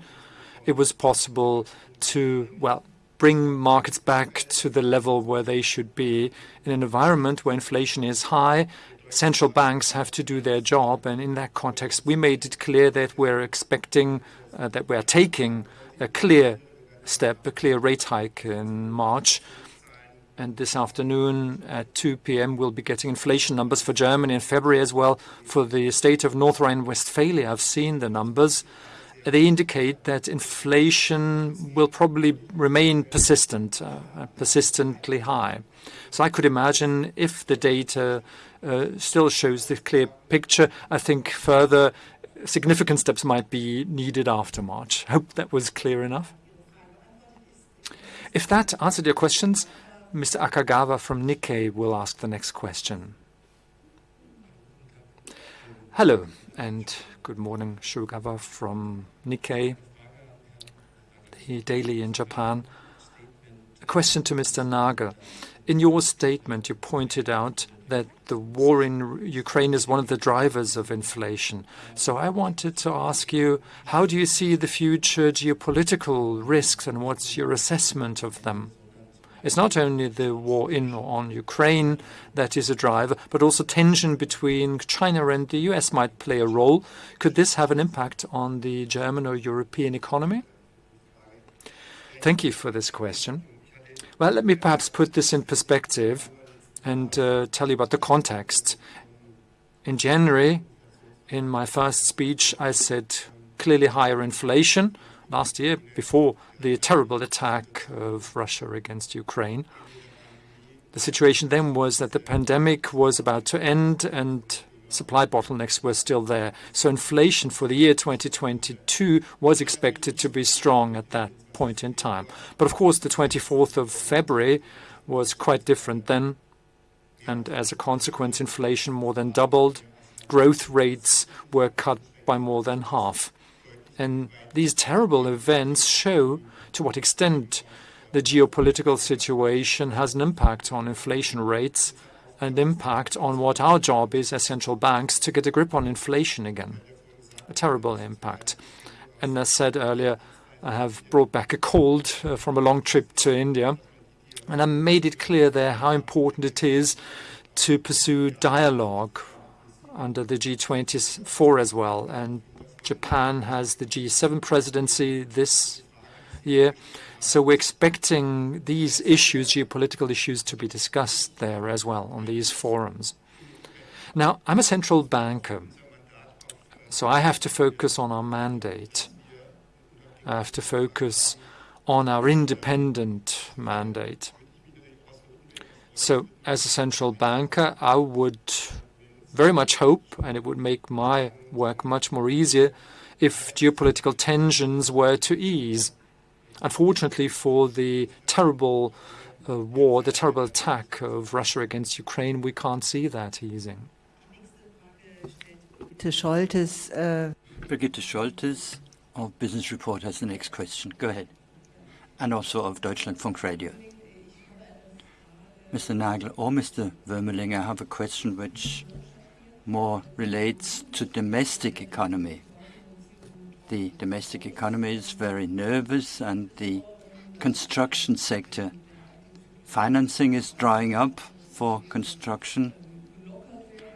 S1: it was possible to, well, bring markets back to the level where they should be in an environment where inflation is high. Central banks have to do their job, and in that context, we made it clear that we're expecting, uh, that we're taking a clear step, a clear rate hike in March. And this afternoon at 2 p.m., we'll be getting inflation numbers for Germany in February as well. For the state of North Rhine-Westphalia, I've seen the numbers they indicate that inflation will probably remain persistent, uh, persistently high. So I could imagine if the data uh, still shows the clear picture, I think further significant steps might be needed after March. Hope that was clear enough. If that answered your questions, Mr. Akagawa from Nikkei will ask the next question. Hello, and good morning. Shugawa from Nikkei, the daily in Japan. A question to Mr. Nagel. In your statement, you pointed out that the war in Ukraine is one of the drivers of inflation. So I wanted to ask you, how do you see the future geopolitical risks and what's your assessment of them? It's not only the war in or on Ukraine that is a driver, but also tension between China and the US might play a role. Could this have an impact on the German or European economy? Thank you for this question. Well, let me perhaps put this in perspective and uh, tell you about the context. In January, in my first speech, I said clearly higher inflation last year before the terrible attack of Russia against Ukraine. The situation then was that the pandemic was about to end and supply bottlenecks were still there. So inflation for the year 2022 was expected to be strong at that point in time. But of course, the 24th of February was quite different then. And as a consequence, inflation more than doubled. Growth rates were cut by more than half. And these terrible events show to what extent the geopolitical situation has an impact on inflation rates and impact on what our job is as central banks to get a grip on inflation again. A terrible impact. And as said earlier, I have brought back a cold uh, from a long trip to India, and I made it clear there how important it is to pursue dialogue under the G24 as well, and Japan has the G7 presidency this year. So we're expecting these issues, geopolitical issues, to be discussed there as well on these forums. Now, I'm a central banker, so I have to focus on our mandate. I have to focus on our independent mandate. So as a central banker, I would very much hope, and it would make my work much more easier, if geopolitical tensions were to ease. Unfortunately, for the terrible uh, war, the terrible attack of Russia against Ukraine, we can't see that easing.
S2: Scholtes, uh... Brigitte Scholtes of Business Report has the next question. Go ahead. And also of Deutschlandfunk Radio. Mr. Nagel or Mr. Wuermeling, I have a question which more relates to domestic economy. The domestic economy is very nervous and the construction sector financing is drying up for construction.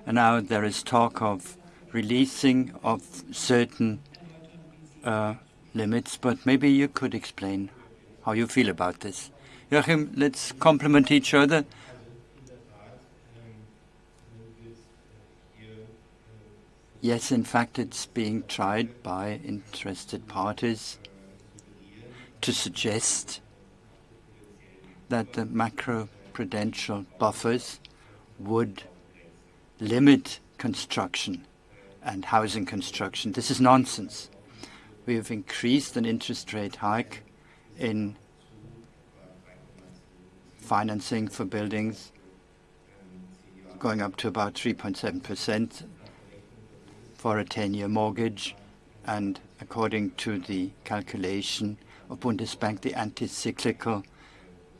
S2: And now there is talk of releasing of certain uh, limits, but maybe you could explain how you feel about this. Joachim, let's complement each other. Yes, in fact, it's being tried by interested parties to suggest that the macroprudential buffers would limit construction and housing construction. This is nonsense. We have increased an interest rate hike in financing for buildings going up to about 3.7% for a 10-year mortgage. And according to the calculation of Bundesbank, the anti-cyclical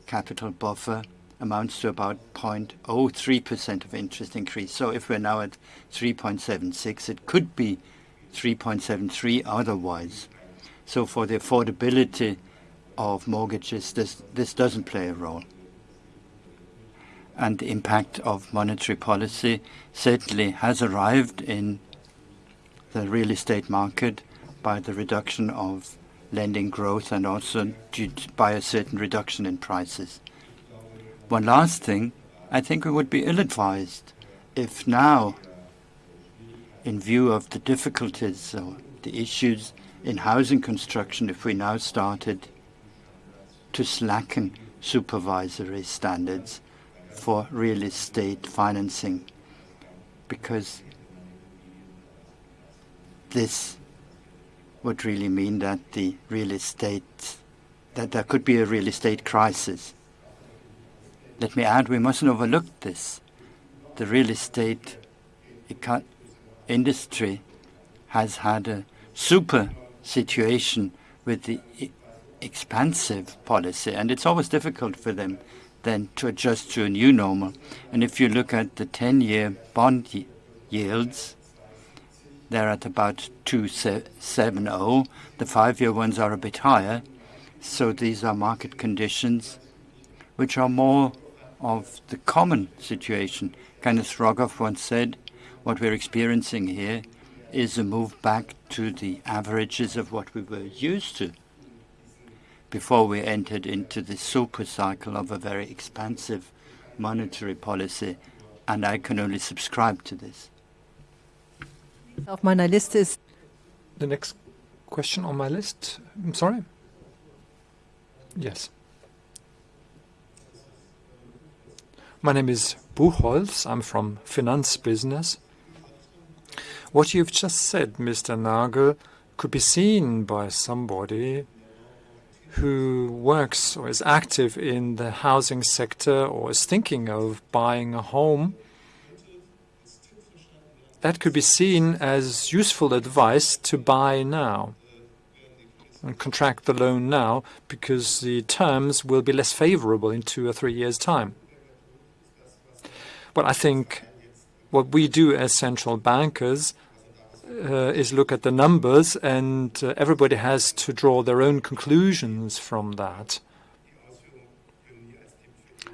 S2: capital buffer amounts to about 0.03% of interest increase. So if we're now at 3.76, it could be 3.73 otherwise. So for the affordability of mortgages, this, this doesn't play a role. And the impact of monetary policy certainly has arrived in the real estate market by the reduction of lending growth and also by a certain reduction in prices. One last thing, I think we would be ill-advised if now, in view of the difficulties or the issues in housing construction, if we now started to slacken supervisory standards for real estate financing, because this would really mean that the real estate that there could be a real estate crisis. Let me add, we mustn't overlook this. The real estate industry has had a super situation with the expansive policy, and it's always difficult for them then to adjust to a new normal. And if you look at the 10-year bond yields, they're at about 270. The five-year ones are a bit higher. So these are market conditions which are more of the common situation. Kenneth Rogoff once said, what we're experiencing here is a move back to the averages of what we were used to before we entered into the super cycle of a very expansive monetary policy, and I can only subscribe to this.
S3: Auf meiner Liste ist
S1: The next question on my list. I'm sorry? Yes. My name is Buchholz. I'm from finance business. What you've just said, Mr. Nagel, could be seen by somebody who works or is active in the housing sector or is thinking of buying a home that could be seen as useful advice to buy now and contract the loan now because the terms will be less favorable in two or three years' time. Well, I think what we do as central bankers uh, is look at the numbers, and uh, everybody has to draw their own conclusions from that.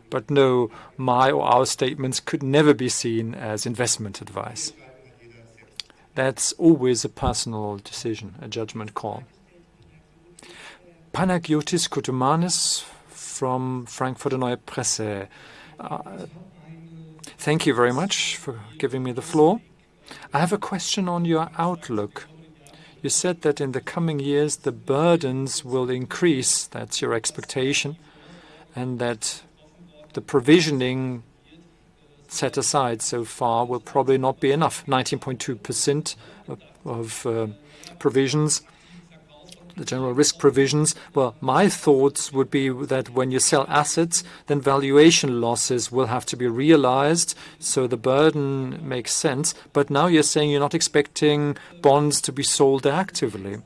S1: But no, my or our statements could never be seen as investment advice. That's always a personal decision, a judgment call. Panagiotis Koutumanis from Frankfurter Neue Presse. Uh, thank you very much for giving me the floor. I have a question on your outlook. You said that in the coming years the burdens will increase, that's your expectation, and that the provisioning set aside so far will probably not be enough. 19.2% of, uh, provisions, the general risk provisions. Well, my thoughts would be that when you sell assets, then valuation losses will have to be realized, so the burden makes sense. But now you're saying you're not expecting bonds to be sold actively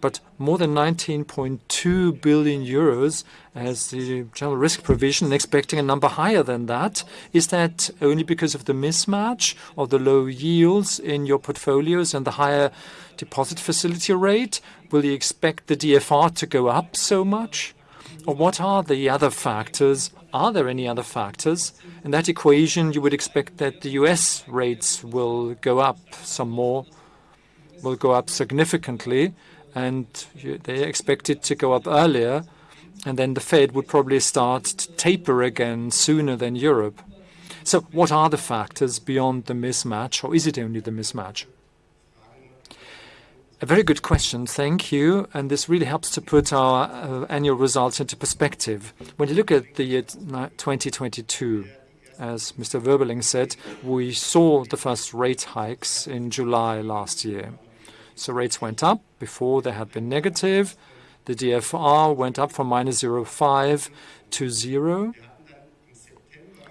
S1: but more than 19.2 billion euros as the general risk provision, expecting a number higher than that. Is that only because of the mismatch of the low yields in your portfolios and the higher deposit facility rate? Will you expect the DFR to go up so much? Or what are the other factors? Are there any other factors? In that equation, you would expect that the U.S. rates will go up some more, will go up significantly, and they expect it to go up earlier, and then the Fed would probably start to taper again sooner than Europe. So what are the factors beyond the mismatch, or is it only the mismatch? A very good question. Thank you. And this really helps to put our uh, annual results into perspective. When you look at the year 2022, as Mr. Wuermeling said, we saw the first rate hikes in July last year. So rates went up. Before, they had been negative. The DFR went up from -0.5 to 0.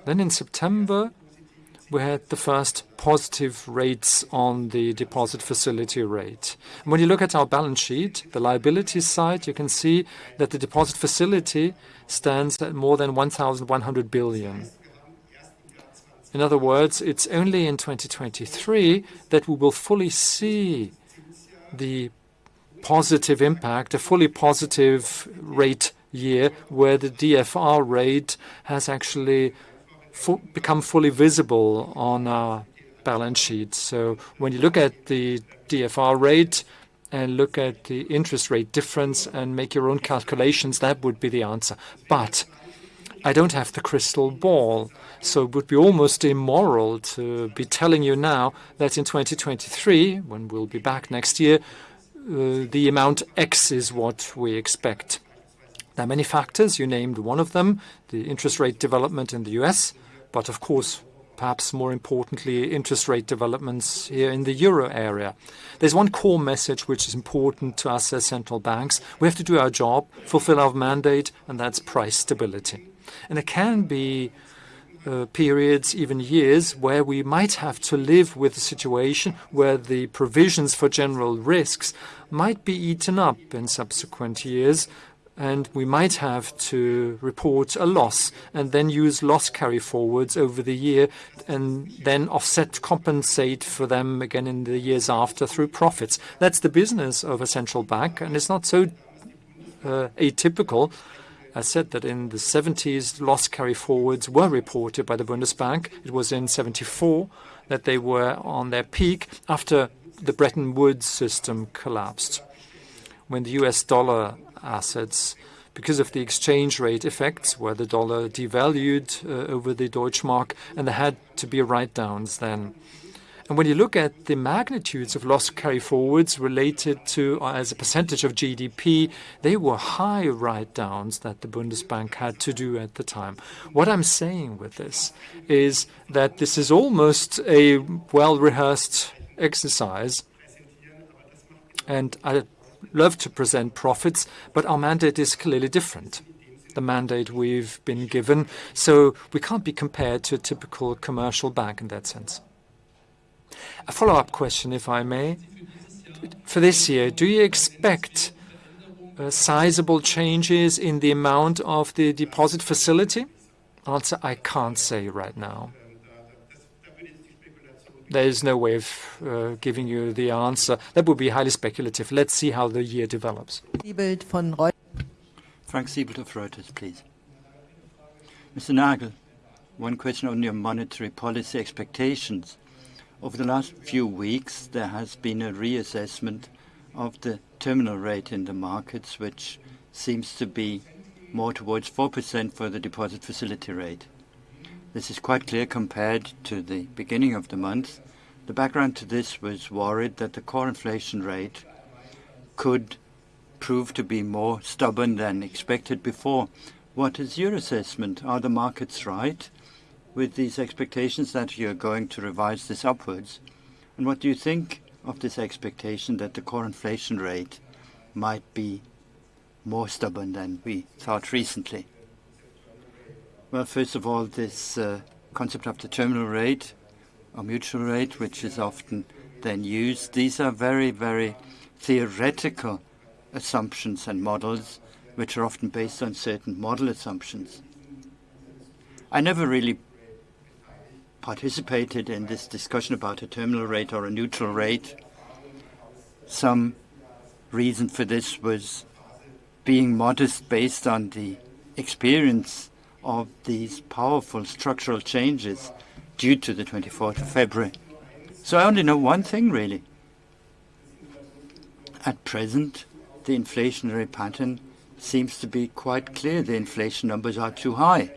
S1: Then In September, we had the first positive rates on the deposit facility rate. When you look at our balance sheet, the liability side, you can see that the deposit facility stands at more than 1,100 billion. In other words, it's only in 2023 that we will fully see the positive impact, a fully positive rate year, where the DFR rate has actually become fully visible on our balance sheet. So when you look at the DFR rate and look at the interest rate difference and make your own calculations, that would be the answer. I don't have the crystal ball, so it would be almost immoral to be telling you now that in 2023, when we'll be back next year, uh, the amount X is what we expect. There are many factors. You named one of them, the interest rate development in the U.S., but of course, perhaps more importantly, interest rate developments here in the Euro area. There's one core message which is important to us as central banks. We have to do our job, fulfill our mandate, and that's price stability. And it can be uh, periods, even years, where we might have to live with a situation where the provisions for general risks might be eaten up in subsequent years, and we might have to report a loss and then use loss carry-forwards over the year and then offset, compensate for them again in the years after through profits. That's the business of a central bank, and it's not so uh, atypical. I said that in the 70s, loss carry-forwards were reported by the Bundesbank. It was in 1974 that they were on their peak after the Bretton Woods system collapsed. When the U.S. dollar assets, because of the exchange rate effects, where the dollar devalued uh, over the Deutsche Mark, and there had to be write-downs then. And when you look at the magnitudes of loss carry-forwards related to uh, as a percentage of GDP, they were high write-downs that the Bundesbank had to do at the time. What I'm saying with this is that this is almost a well-rehearsed exercise, and I love to present profits, but our mandate is clearly different, the mandate we've been given. So we can't be compared to a typical commercial bank in that sense. A follow-up question, if I may. For this year, do you expect uh, sizable changes in the amount of the deposit facility? Answer, I can't say right now. There is no way of uh, giving you the answer. That would be highly speculative. Let's see how the year develops.
S2: Frank Siebelt of Reuters, please. Mr. Nagel, one question on your monetary policy expectations. Over the last few weeks, there has been a reassessment of the terminal rate in the markets, which seems to be more towards 4% for the deposit facility rate. This is quite clear compared to the beginning of the month. The background to this was worried that the core inflation rate could prove to be more stubborn than expected before. What is your assessment? Are the markets right with these expectations that you're going to revise this upwards? And what do you think of this expectation that the core inflation rate might be more stubborn than we thought recently? Well, first of all, this uh, concept of the terminal rate or neutral rate, which is often then used, these are very, very theoretical assumptions and models, which are often based on certain model assumptions. I never really participated in this discussion about a terminal rate or a neutral rate. Some reason for this was being modest based on the experience of these powerful structural changes due to the 24th of February. So I only know one thing, really. At present, the inflationary pattern seems to be quite clear. The inflation numbers are too high.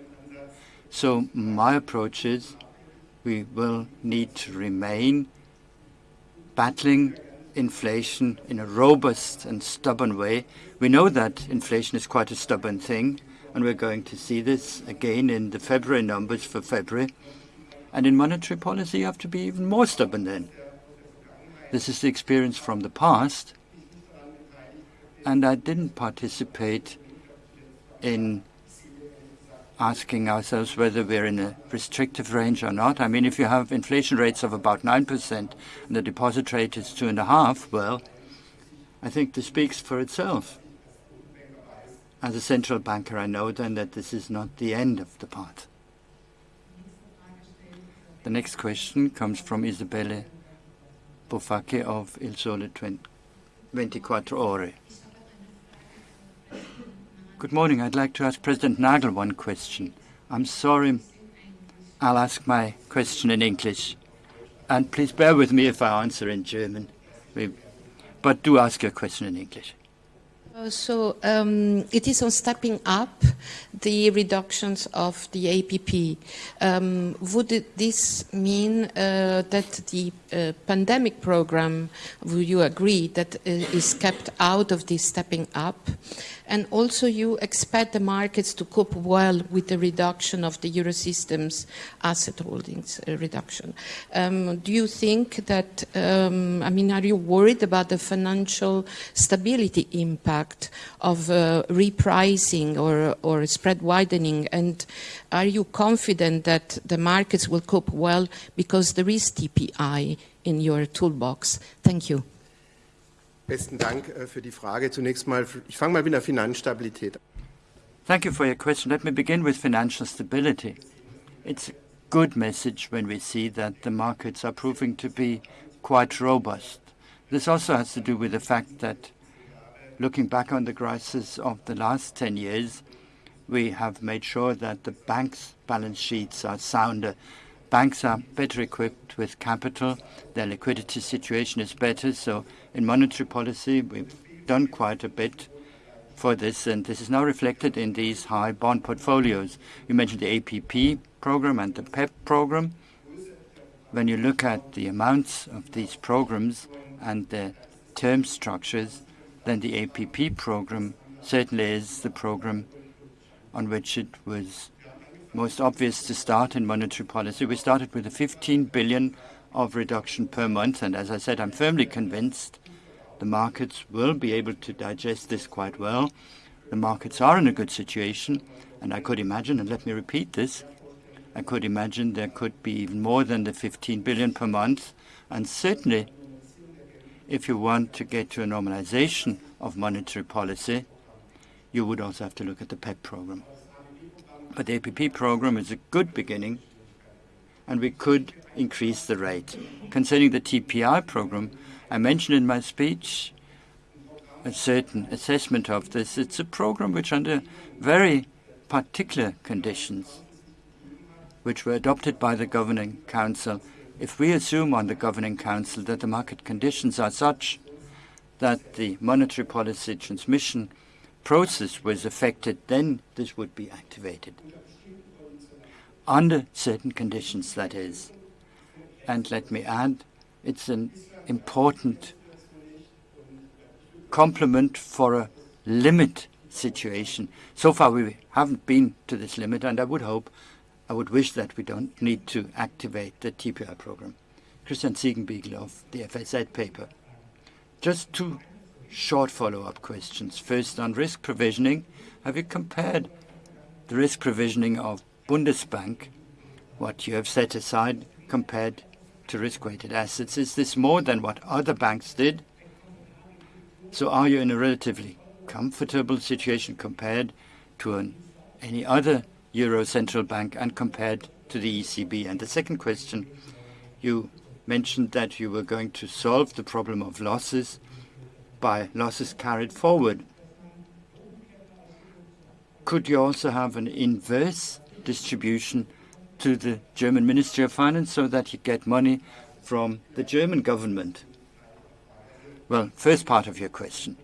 S2: So my approach is we will need to remain battling inflation in a robust and stubborn way. We know that inflation is quite a stubborn thing, and we're going to see this again in the February numbers for February. And in monetary policy, you have to be even more stubborn then. This is the experience from the past. And I didn't participate in asking ourselves whether we're in a restrictive range or not. I mean, if you have inflation rates of about 9% and the deposit rate is 2.5, well, I think this speaks for itself. As a central banker, I know then that this is not the end of the path. The next question comes from Isabelle Bufacchi of Il Sole 24 Ore. Good morning. I'd like to ask President Nagel one question. I'm sorry. I'll ask my question in English. And please bear with me if I answer in German. But do ask your question in English.
S4: So um, it is on stepping up the reductions of the APP. Um, would this mean uh, that the uh, pandemic program, would you agree, that uh, is kept out of this stepping up? And also you expect the markets to cope well with the reduction of the Eurosystem's asset holdings uh, reduction. Um, do you think that, um, I mean, are you worried about the financial stability impact of repricing or, or spread widening? And are you confident that the markets will cope well because there is TPI in your toolbox? Thank you.
S5: Besten Dank äh, für die Frage. Zunächst mal, ich fange mal mit der Finanzstabilität.
S2: Thank you for your question. Let me begin with financial stability. It's a good message when we see that the markets are proving to be quite robust. This also has to do with the fact that looking back on the crisis of the last 10 years, we have made sure that the banks' balance sheets are sounder banks are better equipped with capital. Their liquidity situation is better. So in monetary policy, we've done quite a bit for this, and this is now reflected in these high bond portfolios. You mentioned the APP program and the PEPP program. When you look at the amounts of these programs and the term structures, then the APP program certainly is the program on which it was most obvious to start in monetary policy. We started with a 15 billion of reduction per month, and as I said, I'm firmly convinced the markets will be able to digest this quite well. The markets are in a good situation, and I could imagine, and let me repeat this, I could imagine there could be even more than the 15 billion per month, and certainly if you want to get to a normalization of monetary policy, you would also have to look at the PEPP program. But the APP program is a good beginning, and we could increase the rate. Concerning the TPI program, I mentioned in my speech a certain assessment of this. It's a program which, under very particular conditions, which were adopted by the Governing Council, if we assume on the Governing Council that the market conditions are such that the monetary policy transmission process was affected, then this would be activated. Under certain conditions, that is. And let me add, it's an important complement for a limit situation. So far, we haven't been to this limit, and I would hope, I would wish that we don't need to activate the TPI program. Christian Siedenbiedel of the FAZ paper. Just two short follow-up questions. First, on risk provisioning, have you compared the risk provisioning of Bundesbank, what you have set aside, compared to risk-weighted assets? Is this more than what other banks did? So are you in a relatively comfortable situation compared to an, any other Euro central bank and compared to the ECB? And the second question, you mentioned that you were going to solve the problem of losses by losses carried forward. Could you also have an inverse distribution to the German Ministry of Finance so that you get money from the German government? Well, first part of your question.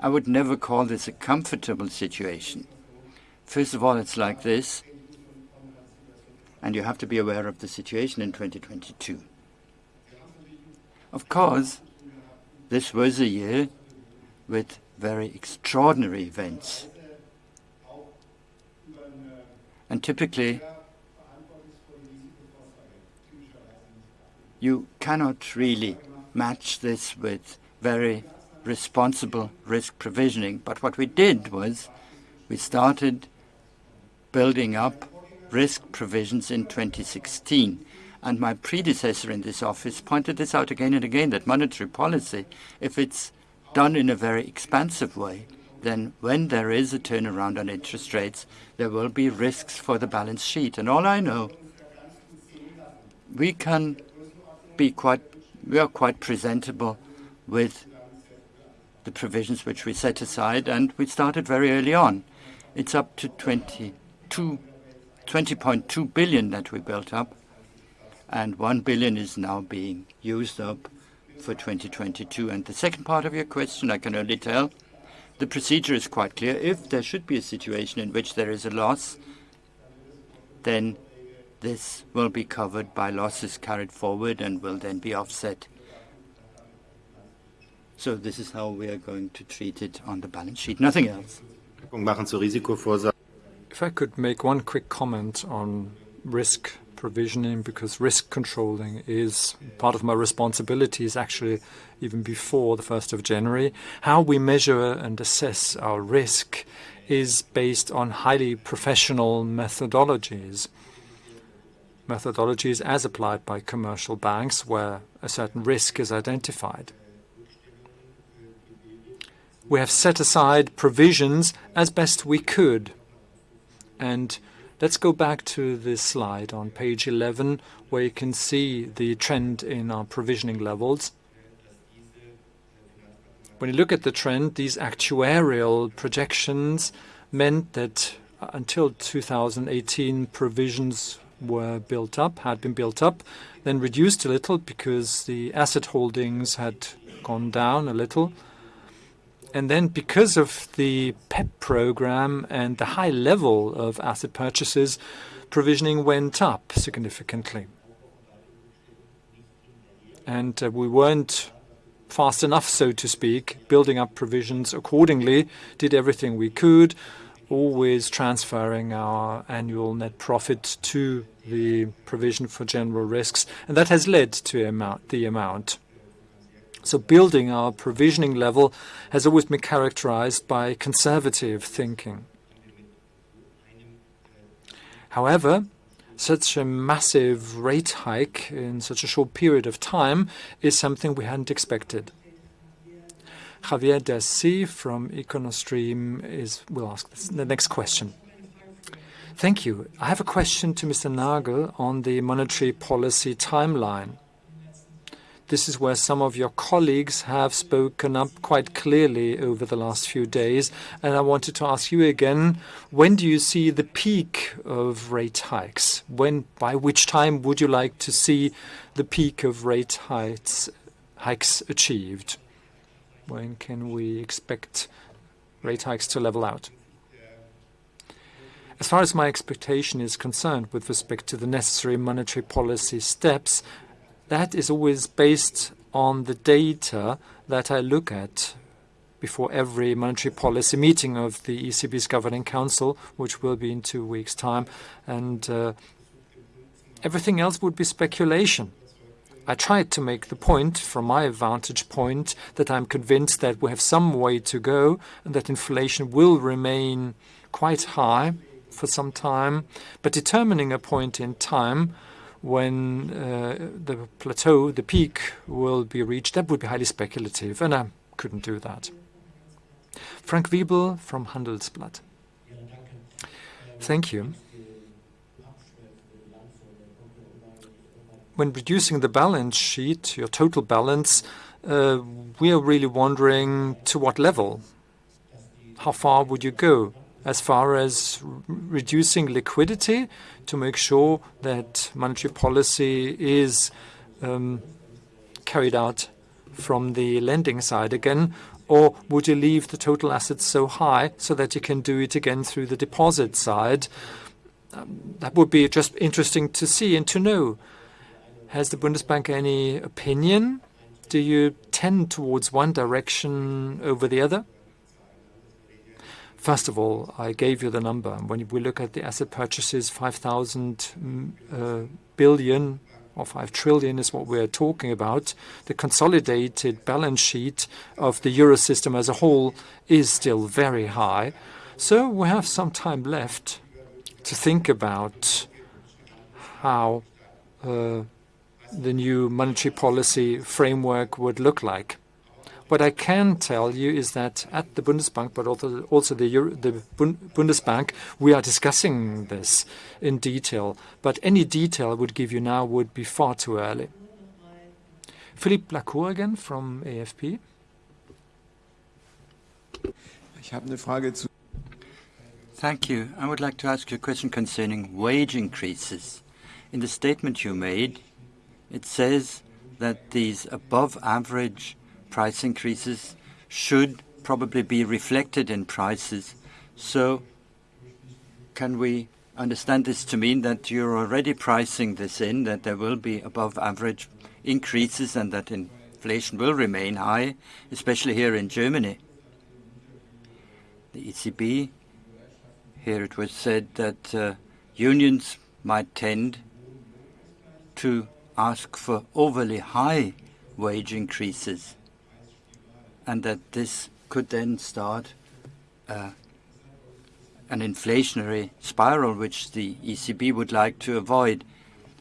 S2: I would never call this a comfortable situation. First of all, it's like this, and you have to be aware of the situation in 2022. Of course, this was a year with very extraordinary events. And typically, you cannot really match this with very responsible risk provisioning. But what we did was we started building up risk provisions in 2016. And my predecessor in this office pointed this out again and again, that monetary policy, if it's done in a very expansive way, then when there is a turnaround on interest rates, there will be risks for the balance sheet. And all I know, we can be quite, we are quite presentable with the provisions which we set aside, and we started very early on. It's up to 22, 20.2 billion that we built up, and 1 billion is now being used up for 2022. And the second part of your question, I can only tell, the procedure is quite clear. If there should be a situation in which there is a loss, then this will be covered by losses carried forward and will then be offset. So this is how we are going to treat it on the balance sheet. Nothing else.
S1: If I could make one quick comment on risk provisioning, because risk controlling is part of my responsibilities actually even before the 1st of January. How we measure and assess our risk is based on highly professional methodologies. Methodologies as applied by commercial banks where a certain risk is identified. We have set aside provisions as best we could. And let's go back to this slide on page 11, where you can see the trend in our provisioning levels. When you look at the trend, these actuarial projections meant that uh, until 2018, provisions were built up, had been built up, then reduced a little because the asset holdings had gone down a little. And then because of the PEPP program and the high level of asset purchases, provisioning went up significantly. And uh, we weren't fast enough, so to speak, building up provisions accordingly, did everything we could, always transferring our annual net profit to the provision for general risks, and that has led to amount, the amount. So building our provisioning level has always been characterized by conservative thinking. However, such a massive rate hike in such a short period of time is something we hadn't expected. Javier Dassi from Econostream is, will ask the next question. Thank you. I have a question to Mr. Nagel on the monetary policy timeline. This is where some of your colleagues have spoken up quite clearly over the last few days. And I wanted to ask you again, when do you see the peak of rate hikes? When, by which time would you like to see the peak of rate hikes, hikes achieved? When can we expect rate hikes to level out? As far as my expectation is concerned with respect to the necessary monetary policy steps, that is always based on the data that I look at before every monetary policy meeting of the ECB's Governing Council, which will be in two weeks' time. And uh, everything else would be speculation. I tried to make the point, from my vantage point, that I'm convinced that we have some way to go and that inflation will remain quite high for some time. But determining a point in time when uh, the plateau, the peak, will be reached, that would be highly speculative, and I couldn't do that. Frank Wiebel from Handelsblatt. Thank you. When reducing the balance sheet, your total balance, uh, we are really wondering to what level? How far would you go? As far as reducing liquidity to make sure that monetary policy is um, carried out from the lending side again? Or would you leave the total assets so high so that you can do it again through the deposit side? Um, that would be just interesting to see and to know. Has the Bundesbank any opinion Do you tend towards one direction over the other? First of all, I gave you the number. When we look at the asset purchases, 5,000 mm, uh, billion or 5 trillion is what we're talking about. The consolidated balance sheet of the Eurosystem as a whole is still very high. So we have some time left to think about how uh, the new monetary policy framework would look like. What I can tell you is that at the Bundesbank, but also the Bundesbank, we are discussing this in detail. But any detail I would give you now would be far too early. Philippe Lacour again from AFP.
S2: Thank you. I would like to ask you a question concerning wage increases. In the statement you made, it says that these above-average price increases should probably be reflected in prices. So can we understand this to mean that you're already pricing this in, that there will be above-average increases and that inflation will remain high, especially here in Germany? The ECB, here it was said that uh, unions might tend to ask for overly high wage increases and that this could then start uh, an inflationary spiral, which the ECB would like to avoid.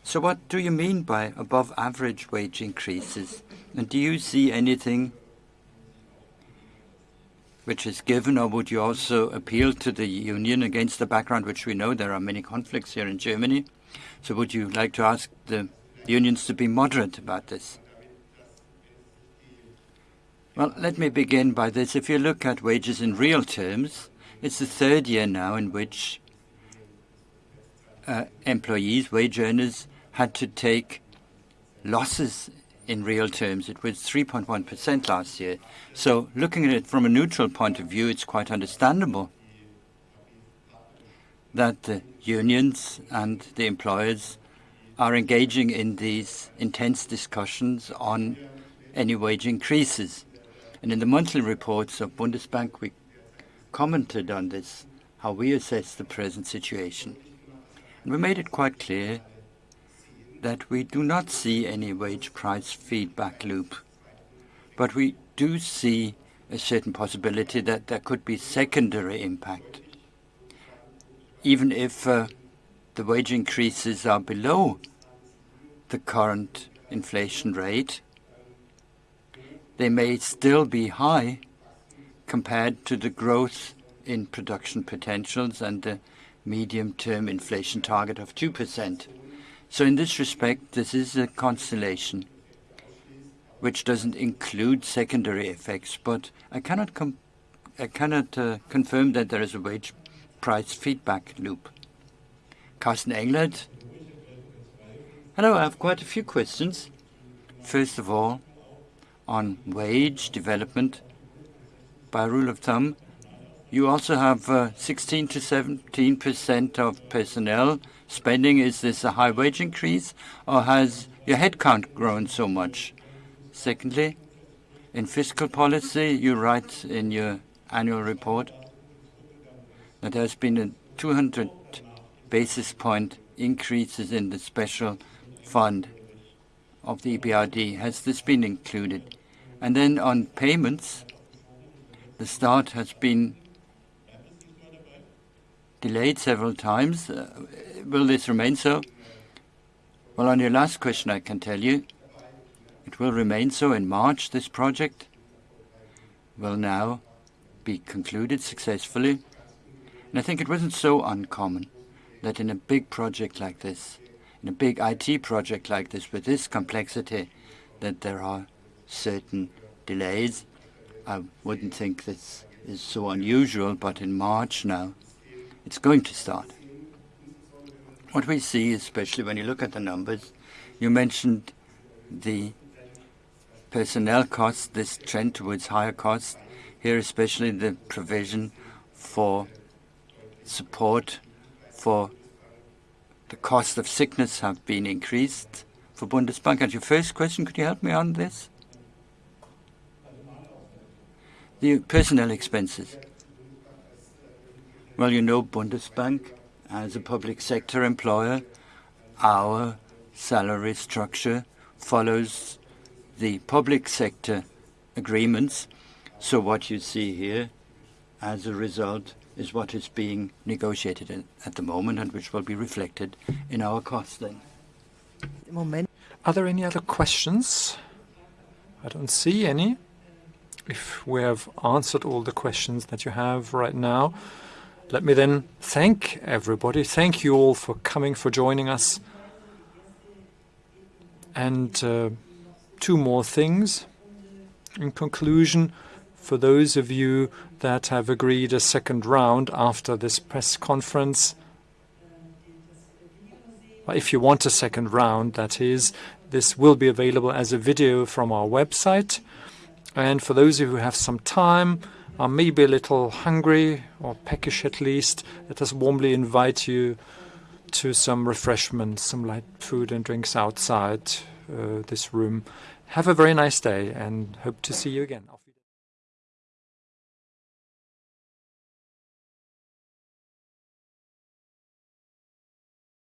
S2: So what do you mean by above-average wage increases? And do you see anything which is given, or would you also appeal to the union against the background, which we know there are many conflicts here in Germany? So would you like to ask the unions to be moderate about this? Well, let me begin by this. If you look at wages in real terms, it's the third year now in which uh, employees, wage earners, had to take losses in real terms. It was 3.1% last year. So looking at it from a neutral point of view, it's quite understandable that the unions and the employers are engaging in these intense discussions on any wage increases. In the monthly reports of Bundesbank, we commented on this, how we assess the present situation. And we made it quite clear that we do not see any wage price feedback loop, but we do see a certain possibility that there could be secondary impact. Even if uh, the wage increases are below the current inflation rate, they may still be high compared to the growth in production potentials and the medium-term inflation target of 2%. So in this respect, this is a constellation which does not include secondary effects, but I cannot I cannot uh, confirm that there is a wage price feedback loop. Carsten Englert. Hello, I have quite a few questions. First of all, on wage development, by rule of thumb, you also have uh, 16 to 17 percent of personnel spending. Is this a high wage increase, or has your headcount grown so much? Secondly, in fiscal policy, you write in your annual report that there has been a 200 basis point increases in the special fund of the EBRD. Has this been included? And then on payments, the start has been delayed several times. Uh, will this remain so? Well, on your last question, I can tell you it will remain so in March. This project will now be concluded successfully. And I think it was not so uncommon that in a big project like this, in a big IT project like this with this complexity, that there are certain delays. I would not think this is so unusual, but in March now, it is going to start. What we see, especially when you look at the numbers, you mentioned the personnel costs, this trend towards higher costs. Here, especially the provision for support for the cost of sickness have been increased for Bundesbank. And your first question, could you help me on this? The personnel expenses. Well, you know Bundesbank, as a public sector employer, our salary structure follows the public sector agreements. So what you see here as a result is what is being negotiated at the moment and which will be reflected in our costs then.
S1: Are there any other questions? I don't see any. If we have answered all the questions that you have right now, let me then thank everybody. Thank you all for coming, for joining us. And uh, two more things. In conclusion, for those of you that have agreed a second round after this press conference, if you want a second round, that is, this will be available as a video from our website. And for those of you who have some time, are maybe a little hungry or peckish at least, let us warmly invite you to some refreshments, some light food and drinks outside uh, this room. Have a very nice day and hope to see you again.